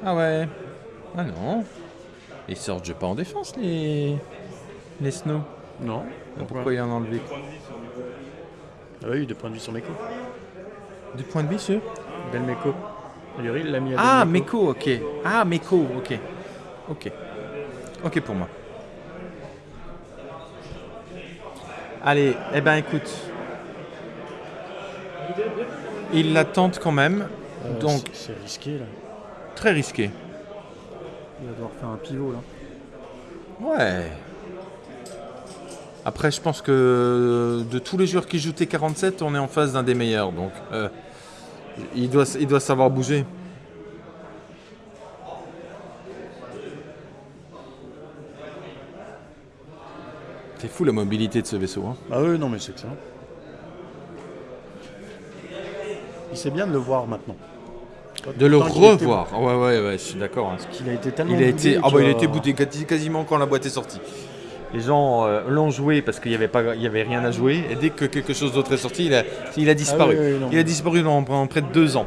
Ah ouais. Ah non. Ils sortent pas en défense les les snow. Non. Pourquoi, il en a enlevé Ah oui, de point de vue sur Meko. Du point de vue sur Bel Meko. D'ailleurs, il l'a mis à Ah, Meko, ok. Ah, Meko, ok. Ok. Ok pour moi. Allez, eh ben écoute. Il la tente quand même, Euh, donc C'est risqué là. très risqué. Il va devoir faire un pivot là. Ouais. Après, je pense que de tous les joueurs qui jouent T47, on est en face d'un des meilleurs. Donc, euh, il, doit, il doit savoir bouger. C'est fou la mobilité de ce vaisseau. hein. Ah oui, non mais c'est excellent. Il sait bien de le voir maintenant. De le qu'il était- revoir. Ouais, ouais, ouais, je suis d'accord. hein. Il a été tellement Il a été, ah bah, il a été bouté quasi- quasiment quand la boîte est sortie. Les gens euh, l'ont joué parce qu'il n'y avait, pas- il y avait rien à jouer. Et dès que quelque chose d'autre est sorti, il a, il a disparu. Ah oui, oui, non. il a disparu dans, pendant près de deux ans.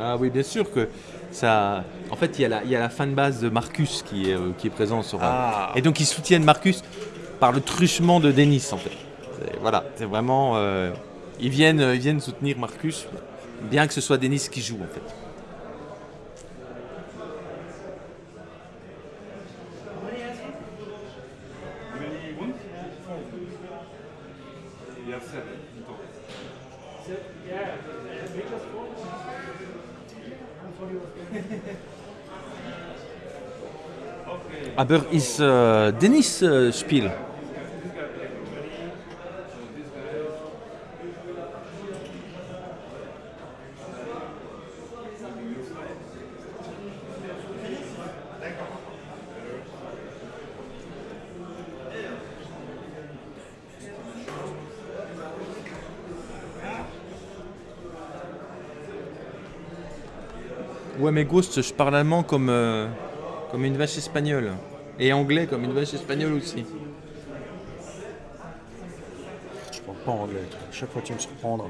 Ah oui, bien sûr que ça. En fait, il y a la, il y a la fanbase de Marcus qui est, euh, qui est présent sur. Ah. Et donc, ils soutiennent Marcus par le truchement de Denis, en fait. Voilà, c'est vraiment. euh, ils, viennent, ils viennent soutenir Marcus, bien que ce soit Denis qui joue, en fait. Many wounds? You have seven in total. Yeah, Niklas Vogt. Aber Denis äh, Spiel? Ouais, mais Ghost, je parle allemand comme, euh, comme une vache espagnole. Et anglais comme une vache espagnole aussi. Je parle pas anglais. Chaque fois tu me surprendre.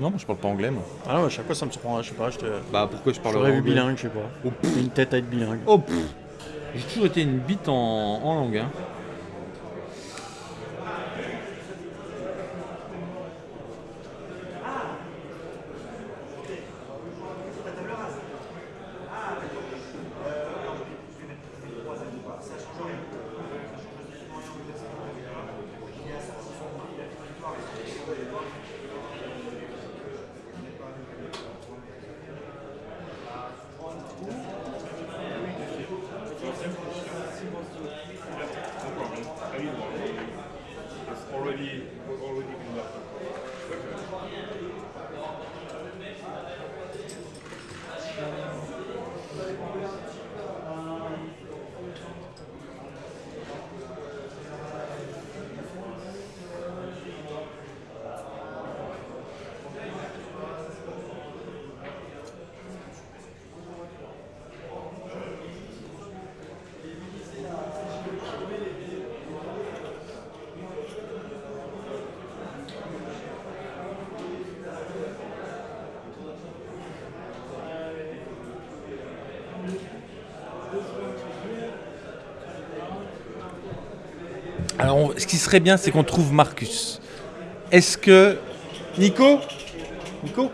Non, moi je parle pas anglais, moi. Ah non, à chaque fois ça me surprend. Je sais pas, je te. Bah pourquoi je parle J'aurais vu anglais bilingue, je sais pas. Une tête à être bilingue. Oh. J'ai toujours été une bite en, en langue. hein. Ce qui serait bien, c'est qu'on trouve Marcus. Est-ce que. Nico? Nico?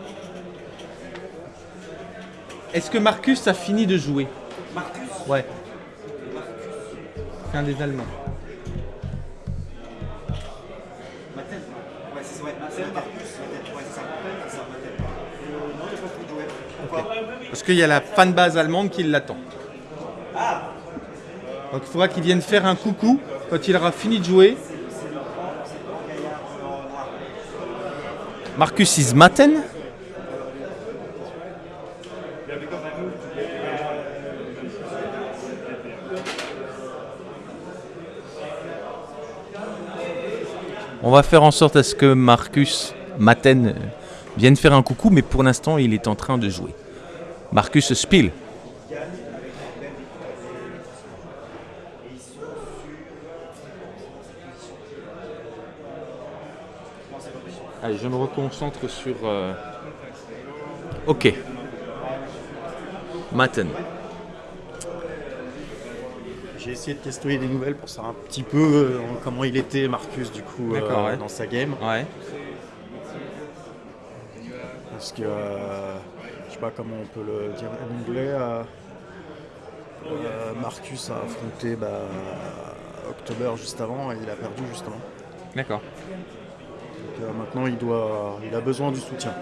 Est-ce que Marcus a fini de jouer? Marcus? Ouais. C'est un des Allemands. Parce qu'il y a la fanbase allemande qui l'attend. Donc il faudra qu'il vienne faire un coucou quand il aura fini de jouer. Marcus is Matten On va faire en sorte à ce que Marcus Matten vienne faire un coucou, mais pour l'instant il est en train de jouer. Marcus Spiel. Je me reconcentre sur. euh, Ok. Matten. J'ai essayé de tester des nouvelles pour savoir un petit peu euh, comment il était, Marcus, du coup, euh, ouais. dans sa game. Ouais. Parce que, je sais pas comment on peut le dire en anglais, Marcus a affronté bah, October juste avant et il a perdu justement. D'accord. Euh, maintenant, il, doit, il a besoin du soutien.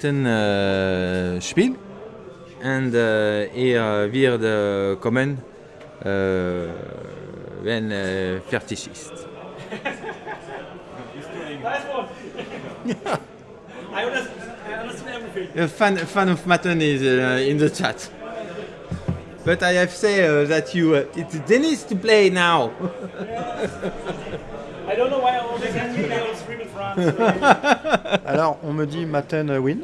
Matten äh, Spiel äh, er wird kommen, wenn äh, fertig ist. I. A fan, fan of Matten is uh, in the chat. But I have said uh, that you, uh, it's Dennis to play now. Alors, on me dit Maten euh, win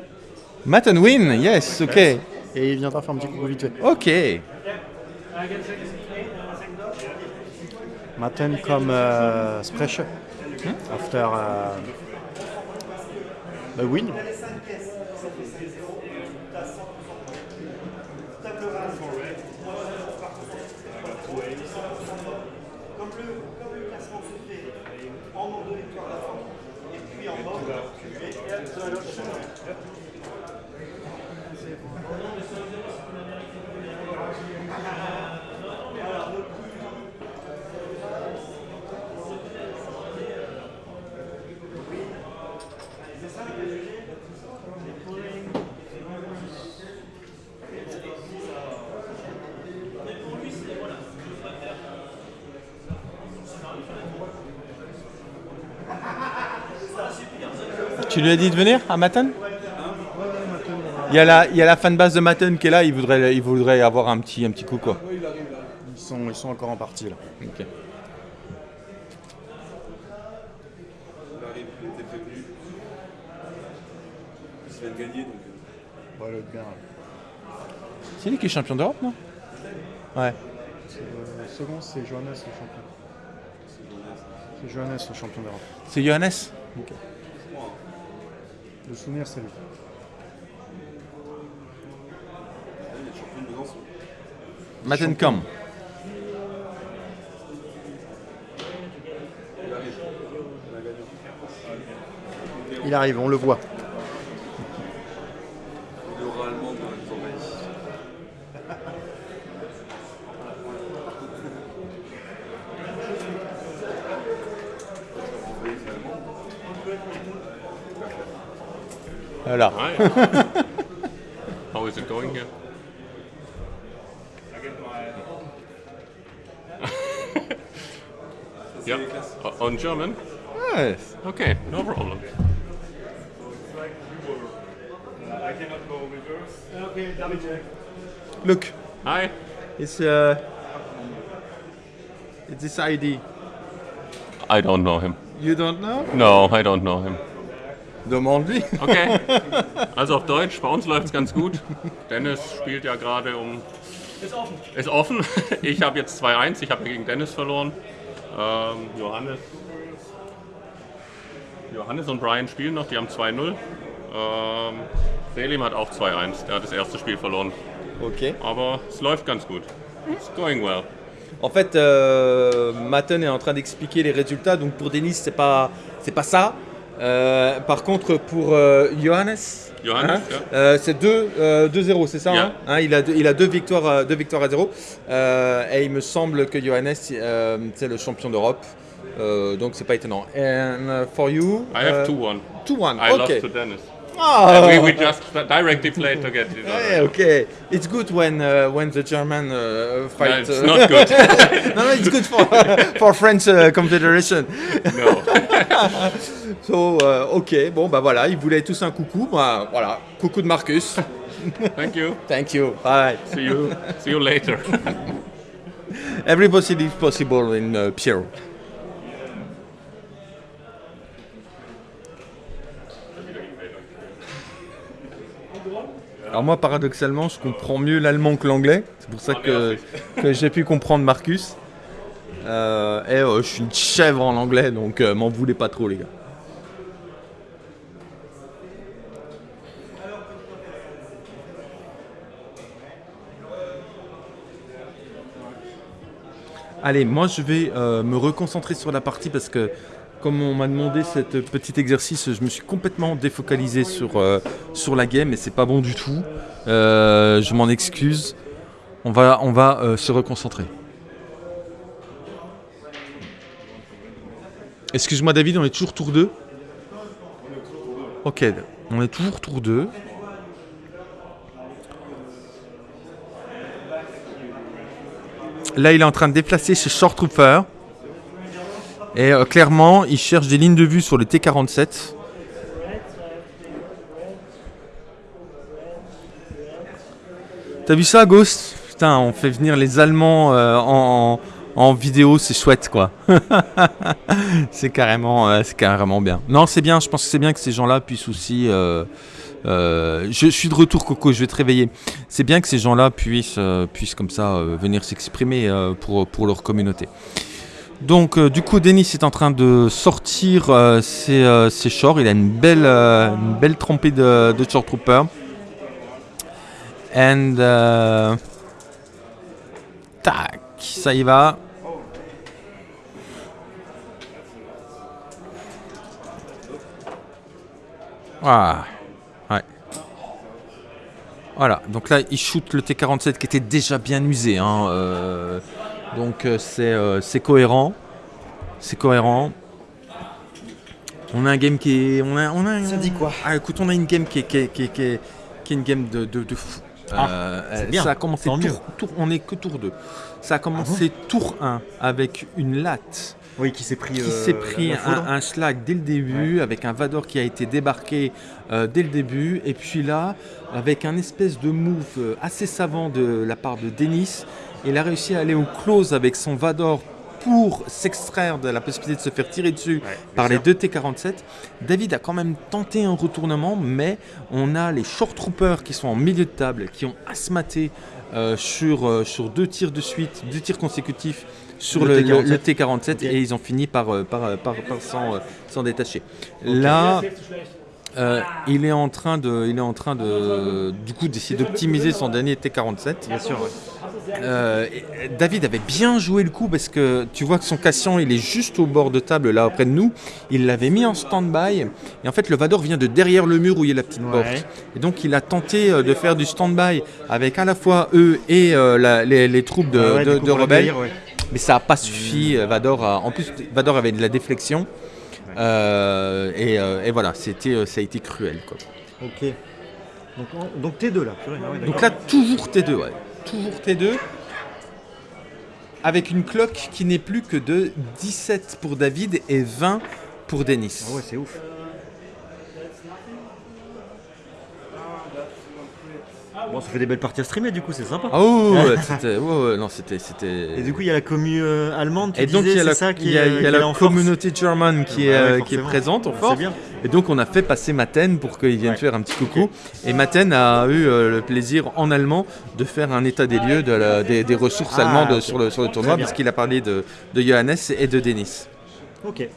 Matten win, yes, okay. et il viendra faire un petit coucou vite fait. Dog. Maten comme euh, Sprecher after euh, win. Comme le, comme le classement se fait en nombre de victoires d'affront et puis en mode cumulé. Tu lui as dit de venir à Matten il y, a la, il y a la fanbase de Matten qui est là, il voudrait, il voudrait avoir un petit, un petit coup quoi. Ils sont, ils sont encore en partie là. Ok. Il arrive, il était prévenu. Il vient de gagner donc. euh, Voilà, bien. C'est lui qui est champion d'Europe, non? Ouais. Le second, c'est Johannes le champion. C'est Johannes, le champion d'Europe. C'est Johannes? Le souvenir, c'est lui. Mattencam. Il arrive, on le voit. Hi. How is it going here? yeah. On German? Yes. Okay, no problem. I cannot go reverse. Okay, double check. Look, Hi. it's uh, it's this ID. I don't know him. You don't know? No, I don't know him. Demande-lui. Okay. Also auf Deutsch, bei uns läuft es ganz gut. Dennis spielt ja gerade um. Ist offen. Ist offen. Ich habe jetzt 2-1, ich habe gegen Dennis verloren. Ähm, Johannes. Johannes und Brian spielen noch, die haben 2-0. Ähm, Selim hat auch 2-1, der hat das erste Spiel verloren. Ok. Aber es läuft ganz gut. It's going well. En fait, euh, Matten est en train d'expliquer les résultats. Donc pour Denis, c'est pas c'est pas ça. Euh, par contre, pour euh, Johannes, Johannes, hein, ja. euh, c'est 2 euh, 2-0, c'est ça Yeah. hein? Hein, il, a deux, il a deux victoires, à- deux victoires à 0. Euh, et il me semble que Johannes, euh, c'est le champion d'Europe. Euh, donc c'est pas étonnant. And uh, for you, I have uh, 2-1. 2-1. I okay. lost to Dennis. Ah. We, we just directly played together. Yeah, okay. It's good when uh, when the German uh, fight. No, it's uh, not good. no, no, it's good for for French uh, Confederation. No. So, uh, ok, bon bah voilà, ils voulaient tous un coucou, bah voilà, coucou de Marcus. Thank you. Thank you. Bye. See you. See you later. Every possibility is possible in uh, Piero. Alors moi, paradoxalement, je comprends mieux l'allemand que l'anglais. C'est pour ça que, que j'ai pu comprendre Marcus. Euh, et euh, je suis une chèvre en anglais, donc euh, m'en voulez pas trop, les gars. Allez, moi je vais me reconcentrer sur la partie parce que comme on m'a demandé cet petit exercice, je me suis complètement défocalisé sur, euh, la game et c'est pas bon du tout. Euh, je m'en excuse. On va, euh, se reconcentrer. Excuse-moi David, on est toujours tour 2 Ok, on est toujours tour 2. Là, il est en train de déplacer chez Short Trooper. Et euh, clairement, il cherche des lignes de vue sur le T47. T'as vu ça, Ghost? Putain, on fait venir les Allemands euh, en, vidéo, c'est chouette, quoi. c'est carrément, euh, carrément bien. Non, c'est bien. Je pense que c'est bien que ces gens-là puissent aussi. je, suis de retour, Coco. Je vais te réveiller. C'est bien que ces gens-là puissent, puissent comme ça venir s'exprimer pour, pour leur communauté. Donc, euh, du coup, Denis est en train de sortir euh, ses, euh, ses shorts. Il a une belle, une belle trempée de, short trooper. And tac, ça y va. Ah. Voilà, donc là il shoot le T47 qui était déjà bien usé. hein, donc euh, c'est euh, c'est cohérent. C'est cohérent. On a un game qui est. On a, on a, Ça dit quoi Ah écoute, on a une game qui est, qui est, qui est- qui est- qui est une game de, de, de fou. Ah, Euh, c'est bien, Ça a commencé tour, on est que tour 2. Ça a commencé tour 1 avec une latte Oui, qui s'est pris. qui euh, la- pris la un, un schlag dès le début, avec un Vador qui a été débarqué euh, dès le début, et puis là, avec un espèce de move assez savant de la part de Denis, il a réussi à aller au close avec son Vador pour s'extraire de la possibilité de se faire tirer dessus par les deux T-47. David a quand même tenté un retournement, mais on a les short troopers qui sont en milieu de table, qui ont asthmaté euh, sur, euh, sur deux tirs de suite, deux tirs consécutifs sur Le le, le- T-47. le T-47 Ok. et ils ont fini par, par, par, par s'en euh, s'en détacher. Là, euh, il est en train de, il est en train de, du coup, d'essayer d'optimiser son dernier T47. Bien sûr, ouais. Euh, David avait bien joué le coup parce que tu vois que son Cassian, il est juste au bord de table là près de nous. Il l'avait mis en stand-by et en fait le Vador vient de derrière le mur où il y a la petite Ouais. porte. Et donc il a tenté euh, de faire du stand-by avec à la fois eux et euh, la- les, les troupes de, ouais, rebelles. Mais ça n'a pas suffi. Vador a- en plus, Vador avait de la déflexion. Euh, et, euh, et voilà, c'était, euh, ça a été cruel. Quoi. Ok. Donc, en- donc T2 là. purée, ah ouais, Donc là, toujours T2, ouais. Toujours T2. Avec une cloque qui n'est plus que de 17 pour David et 20 pour Denis. Ah ouais, c'est ouf. Bon, ça fait des belles parties à streamer du coup, c'est sympa. Ah ouais, ouais, c'était, ouais, ouais, non, c'était, c'était. Et du coup, il y a la commu euh, allemande, tu Et donc il y a la, ça qui il y a- est- y a la communauté german qui, est, Ouais, euh, qui est présente en force. bien. Et donc on a fait passer Maten pour qu'il vienne faire un petit coucou. Et Maten a eu euh, le plaisir en allemand de faire un état des lieux de la- des, des ressources Ah, allemandes sur, le, sur le tournoi, parce qu'il a parlé de, de Johannes et de Denis. Ok.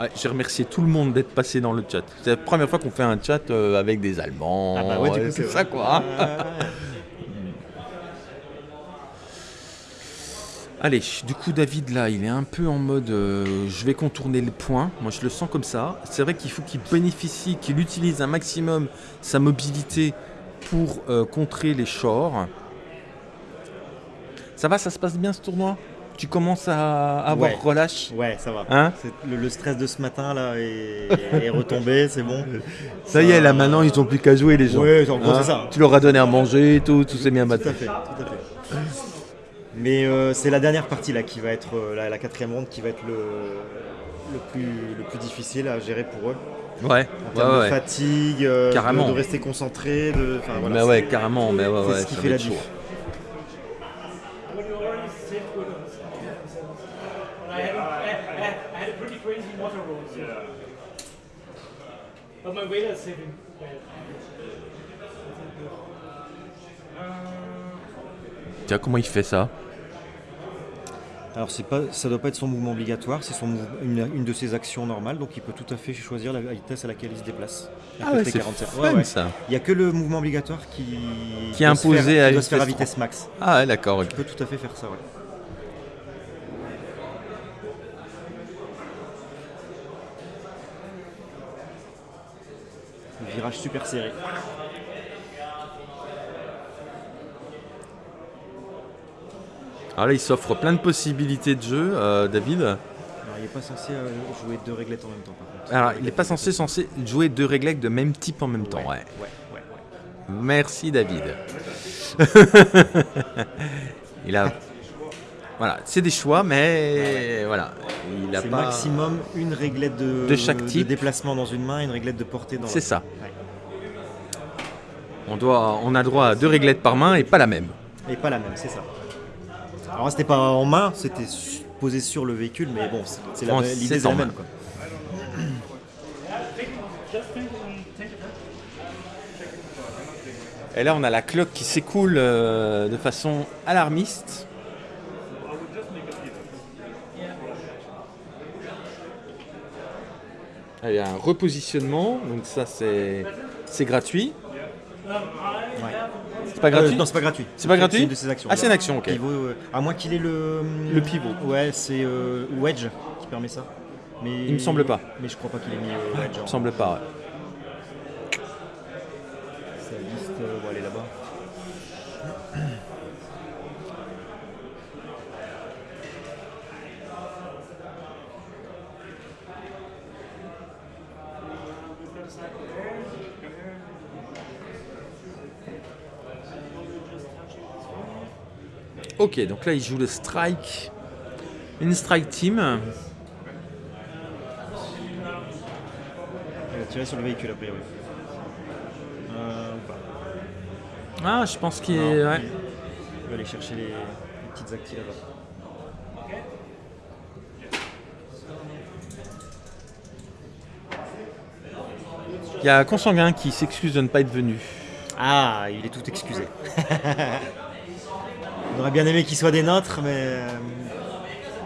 Ouais, J'ai remercié tout le monde d'être passé dans le chat. C'est la première fois qu'on fait un chat euh, avec des Allemands. Ah bah ouais, du coup, euh, c'est ça quoi. Allez, du coup David là, il est un peu en mode euh, je vais contourner le point. Moi je le sens comme ça. C'est vrai qu'il faut qu'il bénéficie, qu'il utilise un maximum sa mobilité pour euh, contrer les shores. Ça va, ça se passe bien ce tournoi? Tu commences à avoir Ouais. relâche Ouais, ça va. Hein C'est- le, le stress de ce matin là est, est retombé, c'est bon. Ça y est, là maintenant ils ont plus qu'à jouer les gens. Ouais, en gros, Hein c'est ça. Tu leur as donné à manger, tout, tout s'est bien Tout battu. à fait, tout à fait. Mais euh, c'est la dernière partie là qui va être euh, la, la quatrième ronde qui va être le, le, plus, le plus difficile à gérer pour eux. Ouais, En termes ouais, de fatigue, euh, de, Carrément. de rester concentré, de. enfin, voilà, mais c'est- ouais, carrément, mais ouais, c'est ouais, ce qui fait la être chaud. diff. When you already saved with us. But I had, a, I, I, I had a pretty crazy motor roll. So. But my waiter is saving well. Tiens, comment il fait ça? Alors c'est pas, ça doit pas être son mouvement obligatoire, c'est son une, une de ses actions normales, donc il peut tout à fait choisir la vitesse à laquelle il se déplace. Ah ouais, c'est 47. fun, ça. Il n'y a que le mouvement obligatoire qui, Qui est doit se imposé faire, à qui doit se faire à vitesse max. Ah ouais, d'accord. ok. Il peut tout à fait faire ça, ouais. Virage super serré. Alors là, il s'offre plein de possibilités de jeu, euh, David. Alors il n'est pas censé euh, jouer deux réglettes en même temps par contre. Alors, il n'est pas censé, censé jouer deux réglettes de même type en même temps. Ouais. Ouais, ouais, ouais. Merci, David. il a. Voilà, c'est des choix, mais voilà. Il a C'est pas. maximum une réglette de, De chaque type. déplacement dans une main, une réglette de portée dans C'est l'autre. ça. Ouais. On, doit, on a droit à deux réglettes par main et pas la même. Et pas la même, c'est ça. Alors c'était pas en main, c'était posé sur le véhicule, mais bon, c'est- c'est la- l'idée c'est c'est la en même. Quoi. Et là, on a la cloque qui s'écoule euh, de façon alarmiste. Il y a un repositionnement, donc ça c'est c'est gratuit. C'est pas Euh, gratuit non, c'est pas gratuit. C'est pas gratuit C'est une de ses actions. Ah, c'est une action, ok. Pivot, euh, à moins qu'il ait le. Le pivot. Ouais, c'est euh, Wedge qui permet ça. Mais, Il me semble pas. Mais je crois pas qu'il ait mis euh, Wedge. Il en- me semble pas. ouais. Sa liste, euh, bon, elle est là-bas. Ok, donc là il joue le strike. Une strike team. va tirer sur le véhicule a priori. Euh, ou pas. Ah, je pense qu'il est. ouais. il- Il va aller chercher les, les petites actis là-bas. Il y a Consanguin qui s'excuse de ne pas être venu. Ah, il est tout excusé. On aurait bien aimé qu'il soit des nôtres, mais. euh,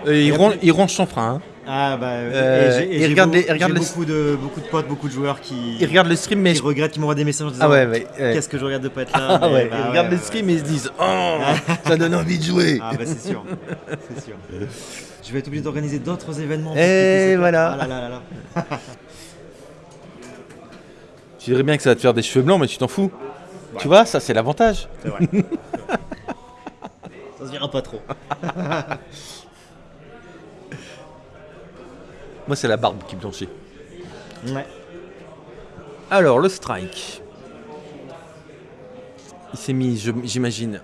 Euh, il, ron- il ronge son frein. hein. Ah bah. Euh, et et il j'ai regarde beau- les- il regarde j'ai les- beaucoup de beaucoup de potes, beaucoup de joueurs qui. Il regarde le stream, mais qui je- regrettent, qui m'envoient des messages en disant Ah ouais, ouais, ouais. Qu'est-ce que je regarde de pas être là Ah mais ouais, bah ils regardent le stream et ils se disent Oh, ça donne envie de jouer. Ah bah c'est sûr, c'est sûr. Je vais être obligé d'organiser d'autres événements. Et cette- voilà. Ah là là là là. Tu dirais bien que ça va te faire des cheveux blancs, mais tu t'en fous. Tu vois, ça c'est l'avantage. C'est vrai. Ça se verra pas trop. Moi, c'est la barbe qui me blanchit. Ouais. Alors, le strike. Il s'est mis, j'imagine.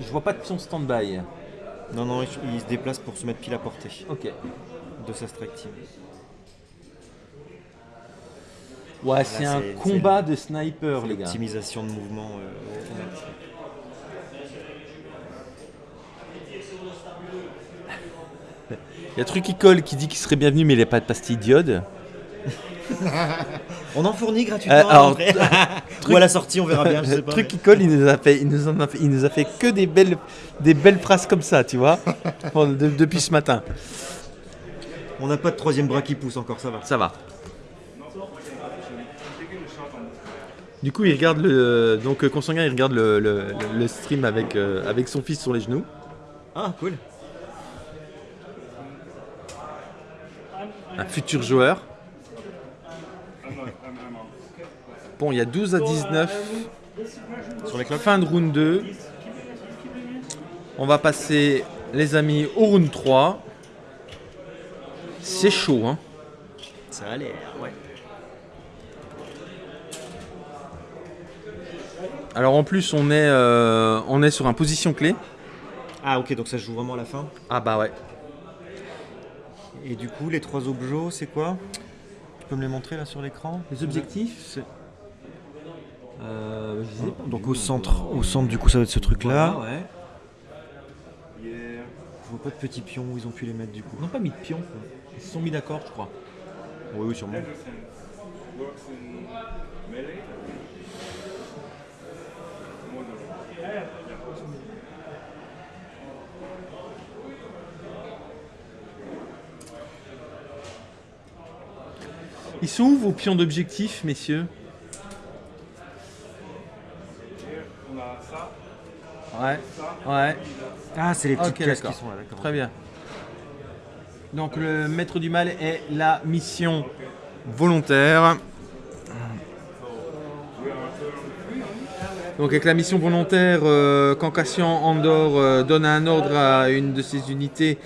Je vois pas de pion stand-by. Non, non, il, il se déplace pour se mettre pile à portée Ok. de sa strike team. Ouais, c'est un combat de sniper, les gars. Optimisation de mouvement. euh, au max. Il y a truc qui colle qui dit qu'il serait bienvenu, mais il n'a pas de pastille d'iode. On en fournit gratuitement. Euh, alors, truc- Ou à la sortie, on verra bien. Je sais pas. truc qui colle, il nous a fait, il nous en a fait, il nous a fait que des belles, des belles phrases comme ça, tu vois, Bon, de- depuis ce matin. On n'a pas de troisième bras qui pousse encore, ça va. Ça va. Du coup, il regarde le, donc euh, Consanguin, il regarde le, le- le- le stream avec, euh, avec son fils sur les genoux. Ah, cool. Un futur joueur. Bon, il y a 12 à 19. Sur les. Fin de round 2. On va passer, les amis, au round 3. C'est chaud, hein. Ça a l'air, ouais. Alors en plus, on est, euh, on est sur un position clé. Ah, ok, donc ça se joue vraiment à la fin. Ah bah ouais. Et du coup, les trois objets, c'est quoi? Tu peux me les montrer là sur l'écran? Les objectifs? Euh, je sais pas. Donc au centre, au centre du coup ça va être ce truc là. Voilà, ouais. Je vois pas de petits pions où ils ont pu les mettre du coup. Ils n'ont pas mis de pion. quoi. Ils se sont mis d'accord, je crois. Oui, oui, sûrement. Ils sont où vos pions d'objectif, messieurs On a ça. Ouais. Ouais. Ah, c'est les petites Ok, pièces qui d'accord. sont là, d'accord. Très bien. Donc le maître du mal est la mission volontaire. Donc avec la mission volontaire, euh, quand Cassian Andor euh, donne un ordre à une de ses unités,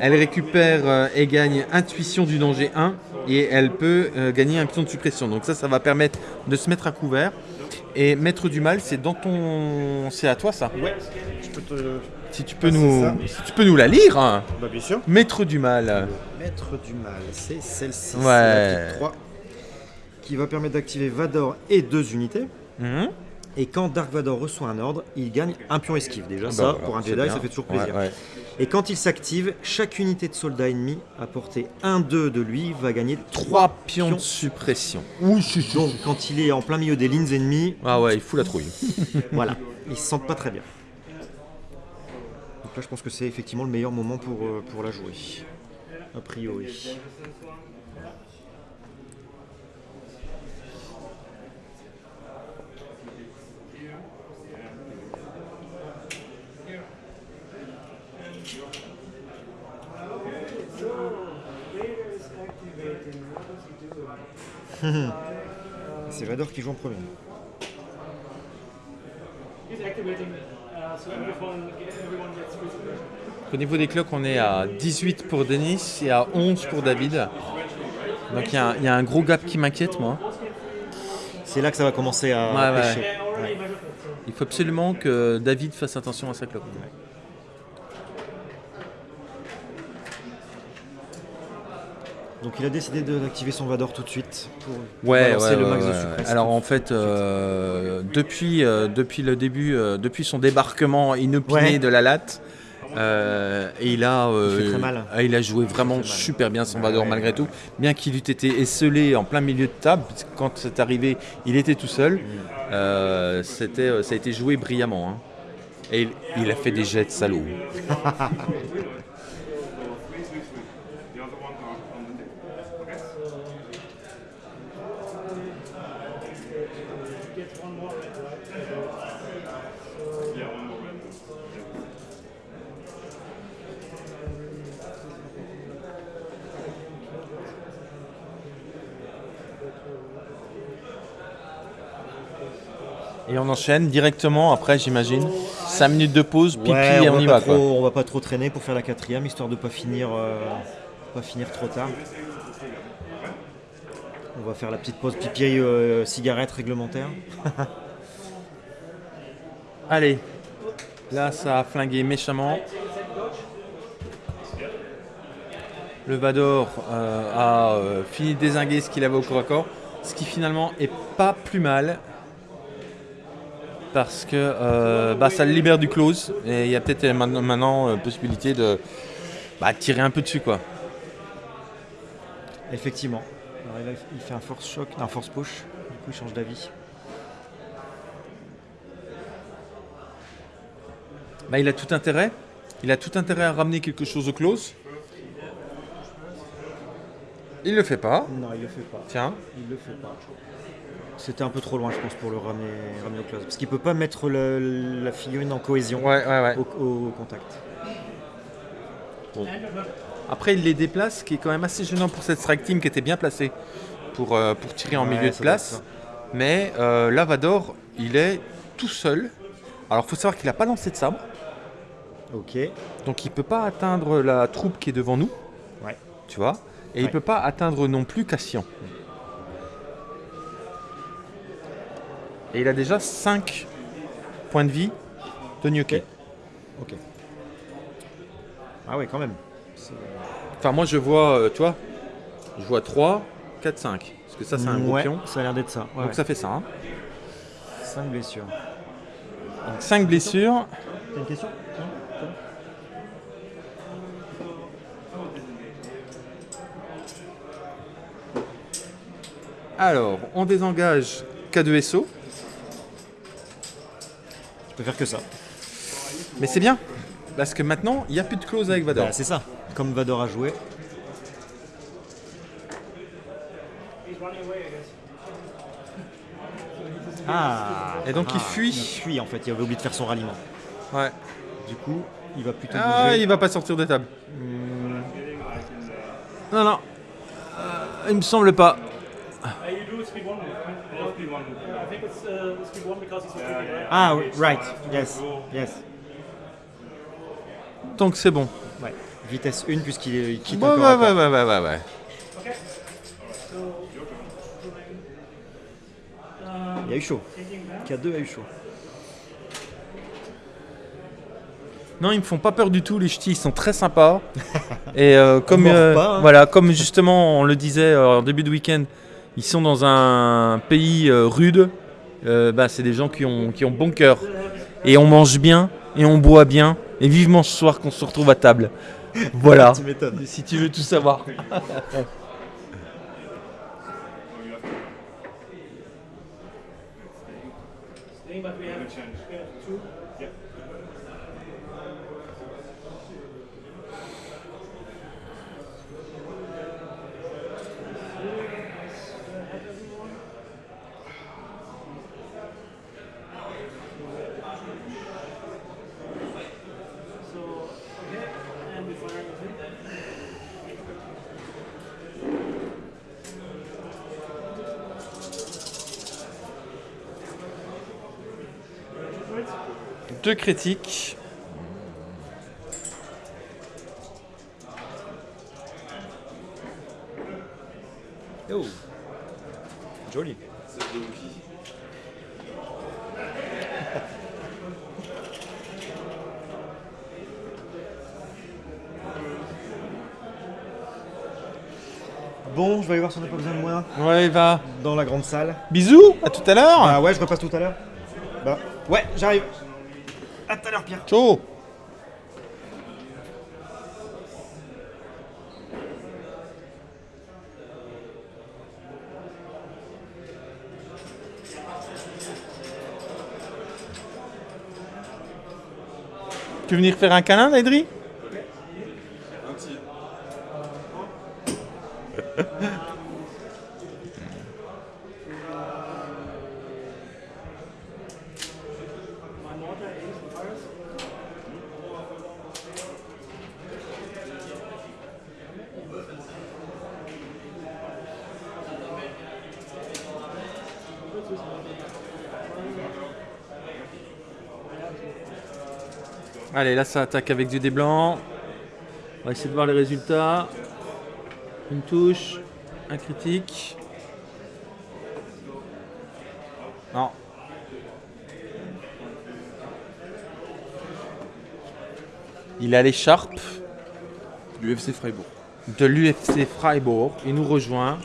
elle récupère euh, et gagne intuition du danger 1 et elle peut euh, gagner un pion de suppression. Donc ça, ça va permettre de se mettre à couvert. Et maître du mal, c'est dans ton... C'est à toi ça Ouais, je peux te. Si tu peux, Ah, nous... si tu peux nous la lire hein. Bah, bien sûr. Maître du mal. Maître du mal, c'est celle-ci. Ouais. c'est la type 3, qui va permettre d'activer Vador et deux unités. Mhm. Et quand Dark Vador reçoit un ordre, il gagne un pion esquive. Déjà, Ah ça, bah voilà, pour un Jedi, bien. ça fait toujours plaisir. ouais. Et quand il s'active, chaque unité de soldat ennemi à portée 1-2 de lui va gagner 3 Trois pions de suppression. Donc, quand il est en plein milieu des lignes ennemies, Ah ouais, il fout la trouille. voilà, ils se sentent pas très bien. Donc là, je pense que c'est effectivement le meilleur moment pour, euh, pour la jouer. A priori. C'est Vador qui joue en premier. Au niveau des cloques, on est à 18 pour Denis et à 11 pour David. Donc il y, a un- il y a un gros gap qui m'inquiète, moi. C'est là que ça va commencer à Ouais, pêcher. Il faut absolument que David fasse attention à sa cloque. Donc il a décidé de- d'activer son Vador tout de suite pour Ouais, ouais, le max de ouais. suppress. Alors en fait, euh, depuis, euh, depuis le début, euh, depuis son débarquement inopiné de la latte, et il a, Il mal. a joué vraiment super bien son Vador malgré tout, bien qu'il eût été esselé en plein milieu de table, quand c'est arrivé, il était tout seul. Mm. C'était, ça a été joué brillamment. hein. Et il, il a fait des jets de salaud. The other ones are on the table. Okay? Get one more red, right? Yeah, one more red. Et on enchaîne directement après, j'imagine. 5 minutes de pause, pipi Ouais, et on, on, y va quoi. trop, on va pas trop traîner pour faire la quatrième, histoire de pas finir, euh, pas finir trop tard. On va faire la petite pause pipi euh, cigarette réglementaire. Allez, là ça a flingué méchamment. Le Vador euh, a fini de désinguer ce qu'il avait au corps à corps, ce qui finalement est pas plus mal parce que euh, bah, ça le libère du close et il y a peut-être maintenant, maintenant, euh, possibilité de bah, tirer un peu dessus quoi. Effectivement. Alors, il fait un force choc, un force push. Du coup, il change d'avis. Bah, il a tout intérêt. Il a tout intérêt à ramener quelque chose au close. Il le fait pas. Non, il le fait pas. Tiens. Il le fait pas. C'était un peu trop loin, je pense, pour le ramener, ramener au close. Parce qu'il peut pas mettre le- la figurine en cohésion Ouais, ouais, ouais. au, au contact. Après, il les déplace, ce qui est quand même assez gênant pour cette strike team qui était bien placée pour, euh, pour tirer en Ouais, milieu de place. Mais euh, Lavador, il est tout seul. Alors, il faut savoir qu'il n'a pas lancé de sabre. Ok. Donc, il peut pas atteindre la troupe qui est devant nous. Ouais. Tu vois? Et il Ouais. peut pas atteindre non plus Cassian. Et il a déjà 5 points de vie de Gnocchi. Ok. Ah ouais, quand même. Enfin, moi, je vois, euh, tu vois, je vois 3, 4, 5. Parce que ça, c'est un gros Ouais, pion. ça a l'air d'être ça. Donc, ça fait ça. hein. 5 blessures. Donc 5 blessures. T'as une question? Alors, on désengage K2SO. Peux faire que ça. Mais c'est bien. Parce que maintenant, il n'y a plus de clause avec Vador. Bah, c'est ça. Comme Vador a joué. Ah Et donc, il ah, fuit. Il fuit en fait, il avait oublié de faire son ralliement. Ouais. Du coup, il va plutôt Ah, bouger. il va pas sortir de table. Non, non. Euh, il me semble pas. Uh, do speed one move, right? Yeah, because he's retreating, right? Ah, right, yes, yes. Donc c'est bon. Ouais. Vitesse 1 puisqu'il est- il quitte Ouais, encore ouais, ouais, ouais, ouais, ouais, ouais. Okay. So, um, Il a eu chaud. that. K2 a eu chaud. Non, ils me font pas peur du tout, les ch'tis, ils sont très sympas. Et euh, comme, euh, pas, hein. voilà, comme justement on le disait euh, en début de week-end, ils sont dans un pays euh, rude. Euh, bah, c'est des gens qui ont, qui ont bon cœur. Et on mange bien, et on boit bien. Et vivement ce soir qu'on se retrouve à table. Voilà. Tu si tu veux tout savoir. Staying, but we have, we have two. So, okay, and we fire with him. Deux critiques. Oh. Joli. Bon, je vais aller voir si on n'a pas besoin de moi Ouais, va. dans la grande salle. Bisous, à tout à l'heure. Ah ouais, je repasse tout à l'heure. Bah, ouais, j'arrive. Tout à l'heure, Pierre. Ciao. Tu veux venir faire un câlin, Laidri Allez, là ça attaque avec du dé blanc. On va essayer de voir les résultats. Une touche, un critique. Non. Il a l'écharpe L'UFC Freiburg. de l'UFC Freiburg. Il nous rejoint.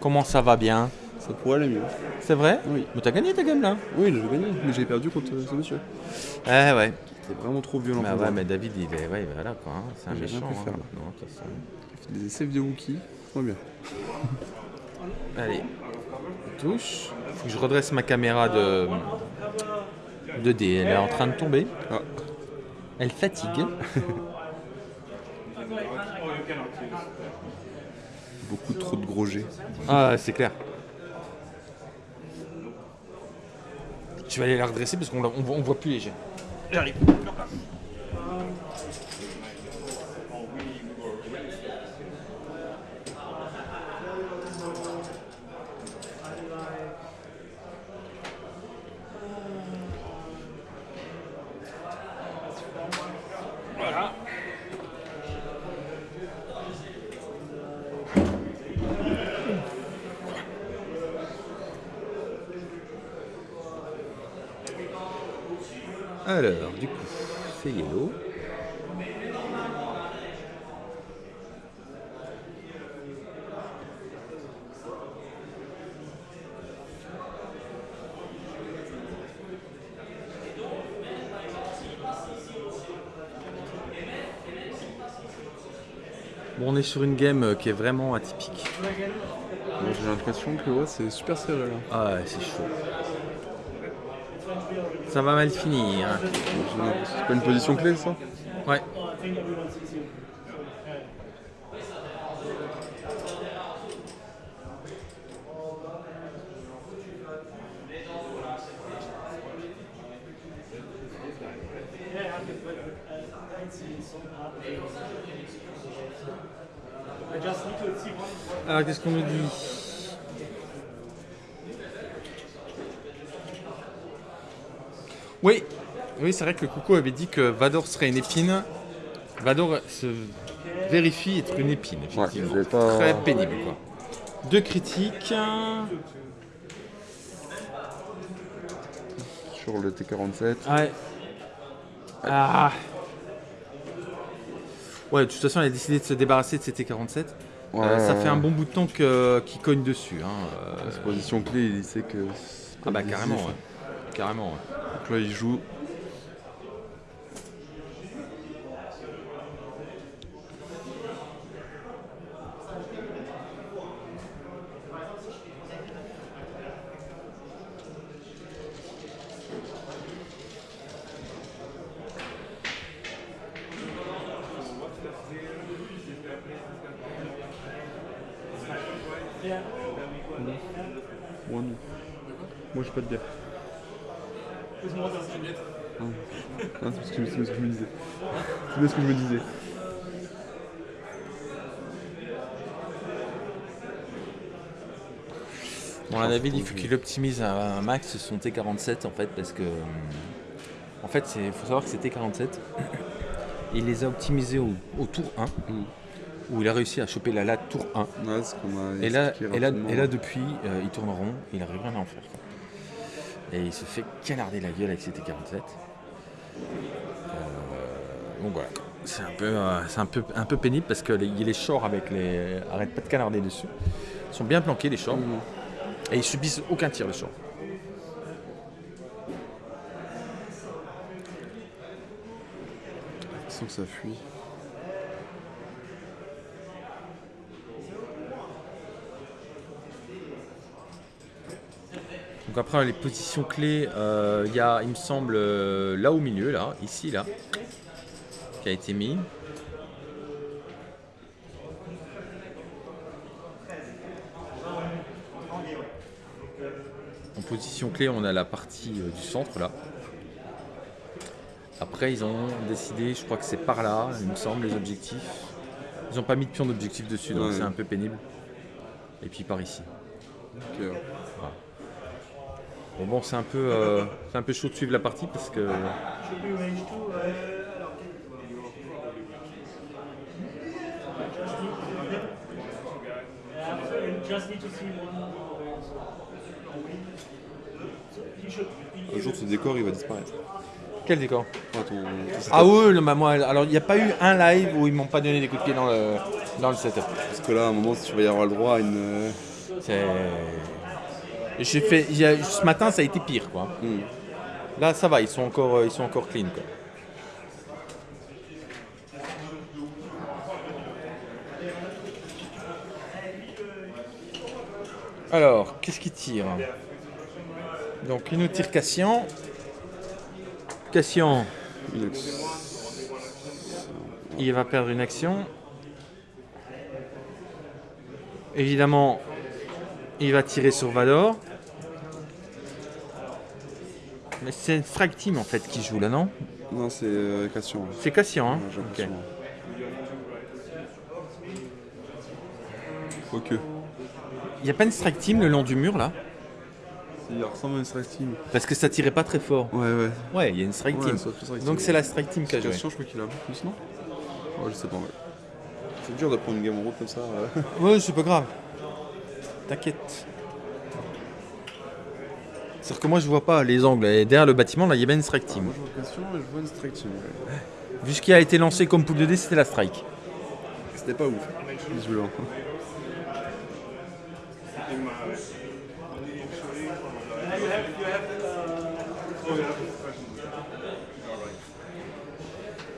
Comment ça va bien? Ça pourrait aller mieux. C'est vrai? Oui. Mais t'as gagné ta game là Oui, j'ai gagné, mais j'ai perdu contre ce monsieur. Eh ouais. C'était vraiment trop violent pour ouais, moi. mais David, il est. Ouais, voilà quoi. hein. C'est un J'ai rien méchant. pu faire, hein. là. Non, de toute façon. J'ai fait des essais de Wookie. Très bien. Allez. Touche. Faut que je redresse ma caméra de. de D. Elle est en train de tomber. Ah. Elle fatigue. Beaucoup trop de gros jets. Ah, c'est clair. Je vais aller la redresser parce qu'on la- on voit, on voit plus les jets. J'arrive. Voilà. Alors, du coup, c'est yellow. Bon, on est sur une game euh, qui est vraiment atypique. J'ai l'impression que ouais, c'est super serré là. Ah ouais, c'est chaud. Ça va mal finir. hein. C'est pas une position clé ça Ouais. Alors, qu'est-ce qu'on nous dit Oui, oui c'est vrai que Coucou avait dit que Vador serait une épine. Vador se vérifie être une épine, effectivement. pas- Très pénible, quoi. Deux critiques. Sur le T47. Ouais. Ah. Ouais, de toute façon, elle a décidé de se débarrasser de ses T47. Ouais, Euh, ça fait un bon bout de temps qu'il cogne dessus. Hein. euh. Cette position clé, il sait que. Ah bah carrément, ouais. Carrément, ouais. Donc là, il joue. Moi, non. Moi, j'ai pas de bière. Ah, ah, c'est ce que c'est ce que je me disais. C'est bien ce que je me disais. David, il faut qu'il optimise un, un max son T47 en fait, parce que. hum, En fait, il faut savoir que c'est T47. Il les a optimisés au, au tour 1, où il a réussi à choper la latte tour 1. Ouais, c'est ce qu'on m'a Et là, expliqué et là, rapidement. et là depuis, euh, il tourne rond, il n'arrive rien à en faire. quoi. Et il se fait canarder la gueule avec ses T47. Euh, donc voilà. C'est un peu, euh, c'est un peu, un peu pénible parce que les, les shorts avec les arrêtent pas de canarder dessus. Ils sont bien planqués les shorts et ils subissent aucun tir les shorts. Sans que ça fuit. Donc après les positions clés, euh, il y a, il me semble, euh, là au milieu, là, ici, là, qui a été mis. En position clé, on a la partie euh, du centre, là. Après, ils ont décidé, je crois que c'est par là, il me semble, les objectifs. Ils n'ont pas mis de pion d'objectif dessus, donc Ouais. c'est un peu pénible. Et puis par ici. Bon, bon c'est un, peu, euh, c'est un peu chaud de suivre la partie parce que Should be range 2. Alors, just need, yeah, so you just need to see one. So you should. Un jour, ce décor, il va disparaître. Quel décor? Ah, ton- ton Ah setup. oui, non, bah moi, alors il n'y a pas eu un live où ils m'ont pas donné des coups de pied dans le, dans le setup. Parce que là, à un moment, tu vas y avoir le droit à une. C'est- J'ai fait, a- ce matin, ça a été pire, quoi. hmm. Là, ça va, ils sont encore, ils sont encore clean, quoi. Alors, qu'est-ce qu'il tire? Donc, il nous tire Cassian. Cassian, il va perdre une action. Évidemment, il va tirer sur Vador. Mais c'est une frag team en fait qui joue là, non? Non, c'est euh, Cassian. C'est Cassian, hein? Ouais, Ok. Cassian. Il n'y a pas une strike team le long du mur là? Il ressemble à une strike team. Parce que ça tirait pas très fort. Ouais, ouais. Ouais, il y a une strike Ouais, team. ça strike Donc c'est la strike team qui a joué. Je crois qu'il a un peu plus, non Ouais, je sais pas, ouais. C'est dur de prendre une game en route comme ça. euh. Ouais, c'est pas grave. T'inquiète. C'est-à-dire que moi je vois pas les angles. Et derrière le bâtiment, là, il y avait une strike team. Moi, je vois et je vois une strike team. ouais. Vu ce qui a été lancé comme poule de dés, c'était la strike. C'était pas ouf, visiblement.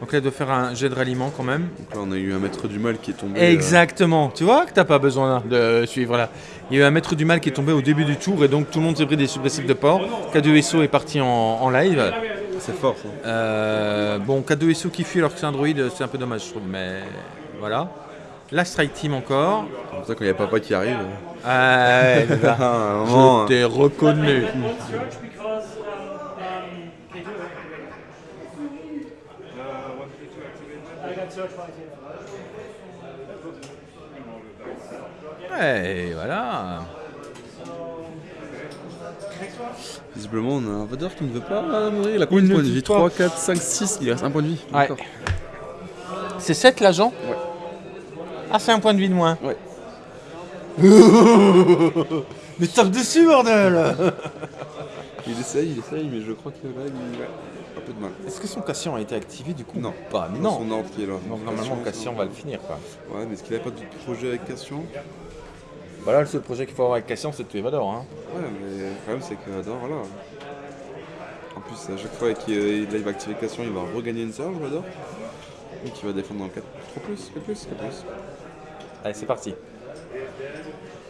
Donc là, il doit faire un jet de ralliement quand même. Donc là, on a eu un maître du mal qui est tombé. Exactement. Tu vois que t'as pas besoin de suivre là. Il y a eu un maître du mal qui est tombé au début du tour et donc tout le monde s'est pris des suppressifs de port. K2SO est parti en, en live. euh, C'est fort, ça. Euh, bon, K2SO qui fuit alors que c'est un droïde, c'est un peu dommage, je trouve, mais voilà. La Strike Team encore. C'est pour ça quand il y a papa qui arrive. Ah, ouais, je t'ai reconnu. Search because um, um, they do it. Ouais, voilà. Visiblement, on a un Vador qui ne veut pas mourir. Il a combien de points de vie pas. 3, 4, 5, 6. Il reste un point de vie. Ouais. D'accord. C'est 7 l'agent Ouais. Ah, c'est un point de vie de moins. Ouais. Mais tape dessus, bordel Il essaye, il essaye, mais je crois que là, il peu de mal. Est-ce que son Cassian a été activé du coup Non. Pas, mais non. son ordre qui est là. Donc normalement, Cassian va le finir. Quoi. Ouais, mais est-ce qu'il n'avait pas de projet avec Cassian? Voilà, le seul projet qu'il faut avoir avec Cassian, c'est de tuer Vador. Hein. Ouais, mais le problème, c'est que Vador, voilà. En plus, à chaque fois qu'il euh, va activer Cassian, il va regagner une surge, Vador. Donc il va défendre dans 4 3 plus, 4 plus, 4 plus. Allez, c'est parti.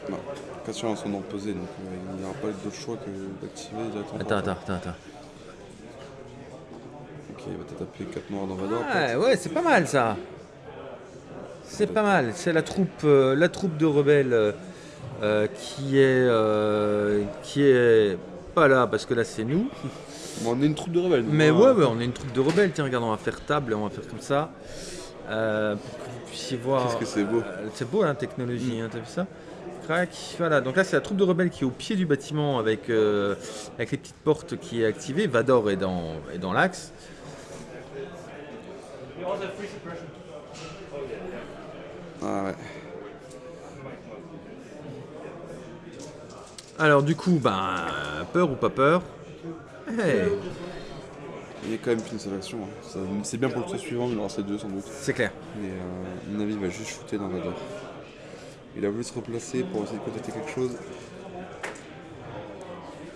Non, Cassian a son ordre posé, donc euh, il n'y aura pas d'autre choix que d'activer directement. Attends, attends, attends, attends. Il va peut-être appuyer 4 noirs dans Vador. Ouais, ouais, c'est pas mal ça. C'est pas mal. C'est la troupe, euh, la troupe de rebelles euh, euh, qui est, euh, qui est pas là parce que là c'est nous. Bon, on est une troupe de rebelles. Mais donc, ouais, ouais, on est une troupe de rebelles. Tiens, regarde, on va faire table, on va faire comme ça. Pour que vous puissiez voir. Qu'est-ce que c'est beau. C'est beau la technologie, hein, t'as vu ça? Crac, voilà. Donc là, c'est la troupe de rebelles qui est au pied du bâtiment avec, avec les petites portes qui est activée. Vador est dans, est dans l'axe. We also have free suppression. Ah ouais. Alors du coup, ben, peur ou pas peur? Hey. Il y a quand même qu'une seule action. hein. C'est bien pour le tour suivant, il en reste deux sans doute. C'est clair. Mais euh, à mon avis, il va juste shooter dans Vador. Il a voulu se replacer pour essayer de contacter quelque chose.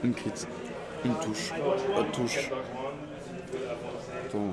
Une crit. Une touche. Pas de touche. Attends.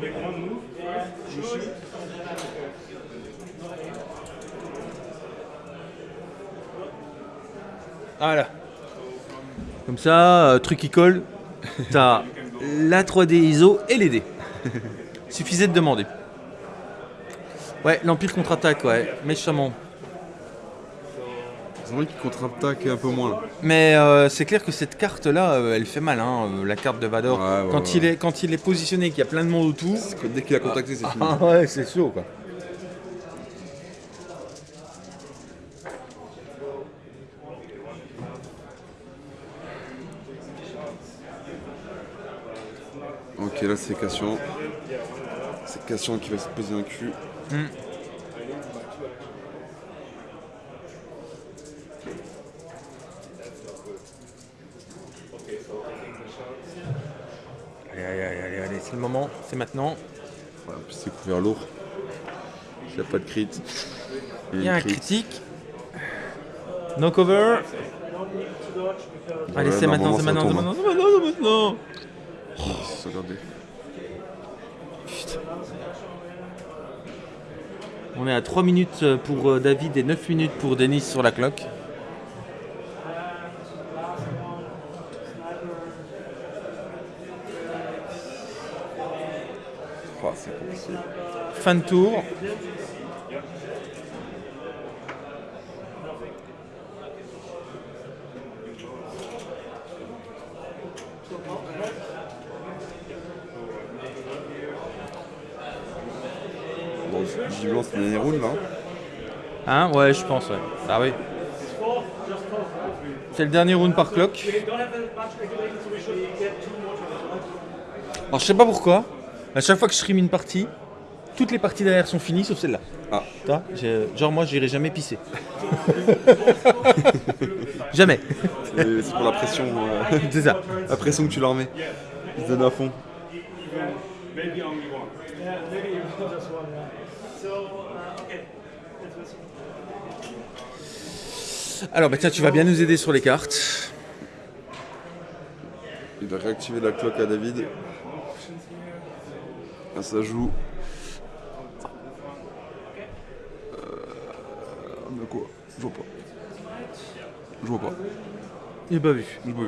Make one move. Yeah, shoot. And then I Voilà. Comme ça, euh, truc qui colle, t'as la 3D ISO et les dés. Suffisait de demander. Ouais, l'Empire contre-attaque, ouais, méchamment. C'est vrai qu'il contre-attaque un peu moins là. Mais euh, c'est clair que cette carte-là, euh, elle fait mal, hein, euh, la carte de Vador. Ouais, ouais, quand, ouais. Il est, quand il est positionné, qu'il y a plein de monde autour. Dès qu'il a contacté, c'est fini. Ah ouais, c'est chaud quoi. Ok, là c'est Cassian. C'est Cassian qui va se poser un cul. Allez, allez, allez, allez, c'est le moment, c'est maintenant. Ouais, en plus c'est couvert lourd. Il n'y a pas de crit. Il y a un crit. critique. No cover. Allez, c'est maintenant, normalement, c'est maintenant, c'est maintenant, hein. c'est maintenant, c'est maintenant. Oh, regardez. On est à 3 minutes pour euh, David et 9 minutes pour Denis sur la cloque. Fin de tour. Bon, visiblement c'est le dernier round là. Hein Ouais, je pense, ouais. Ah oui. C'est le dernier round par turns. Alors je sais pas pourquoi, à chaque fois que je stream une partie, toutes les parties derrière sont finies sauf celle-là. Ah. Toi, genre moi j'irai jamais pisser. jamais. C'est c'est pour la pression. euh, C'est ça. La pression que tu leur mets. Ils se donnent à fond. Maybe only one. Yeah, maybe you just one. Yeah. So, uh, okay. Let's listen. Alors bah tiens, tu vas bien nous aider sur les cartes. Il va réactiver la cloque à David. Là, ça joue. Euh, mais quoi? Je vois pas. Je vois pas. Il est pas vu. Je vois.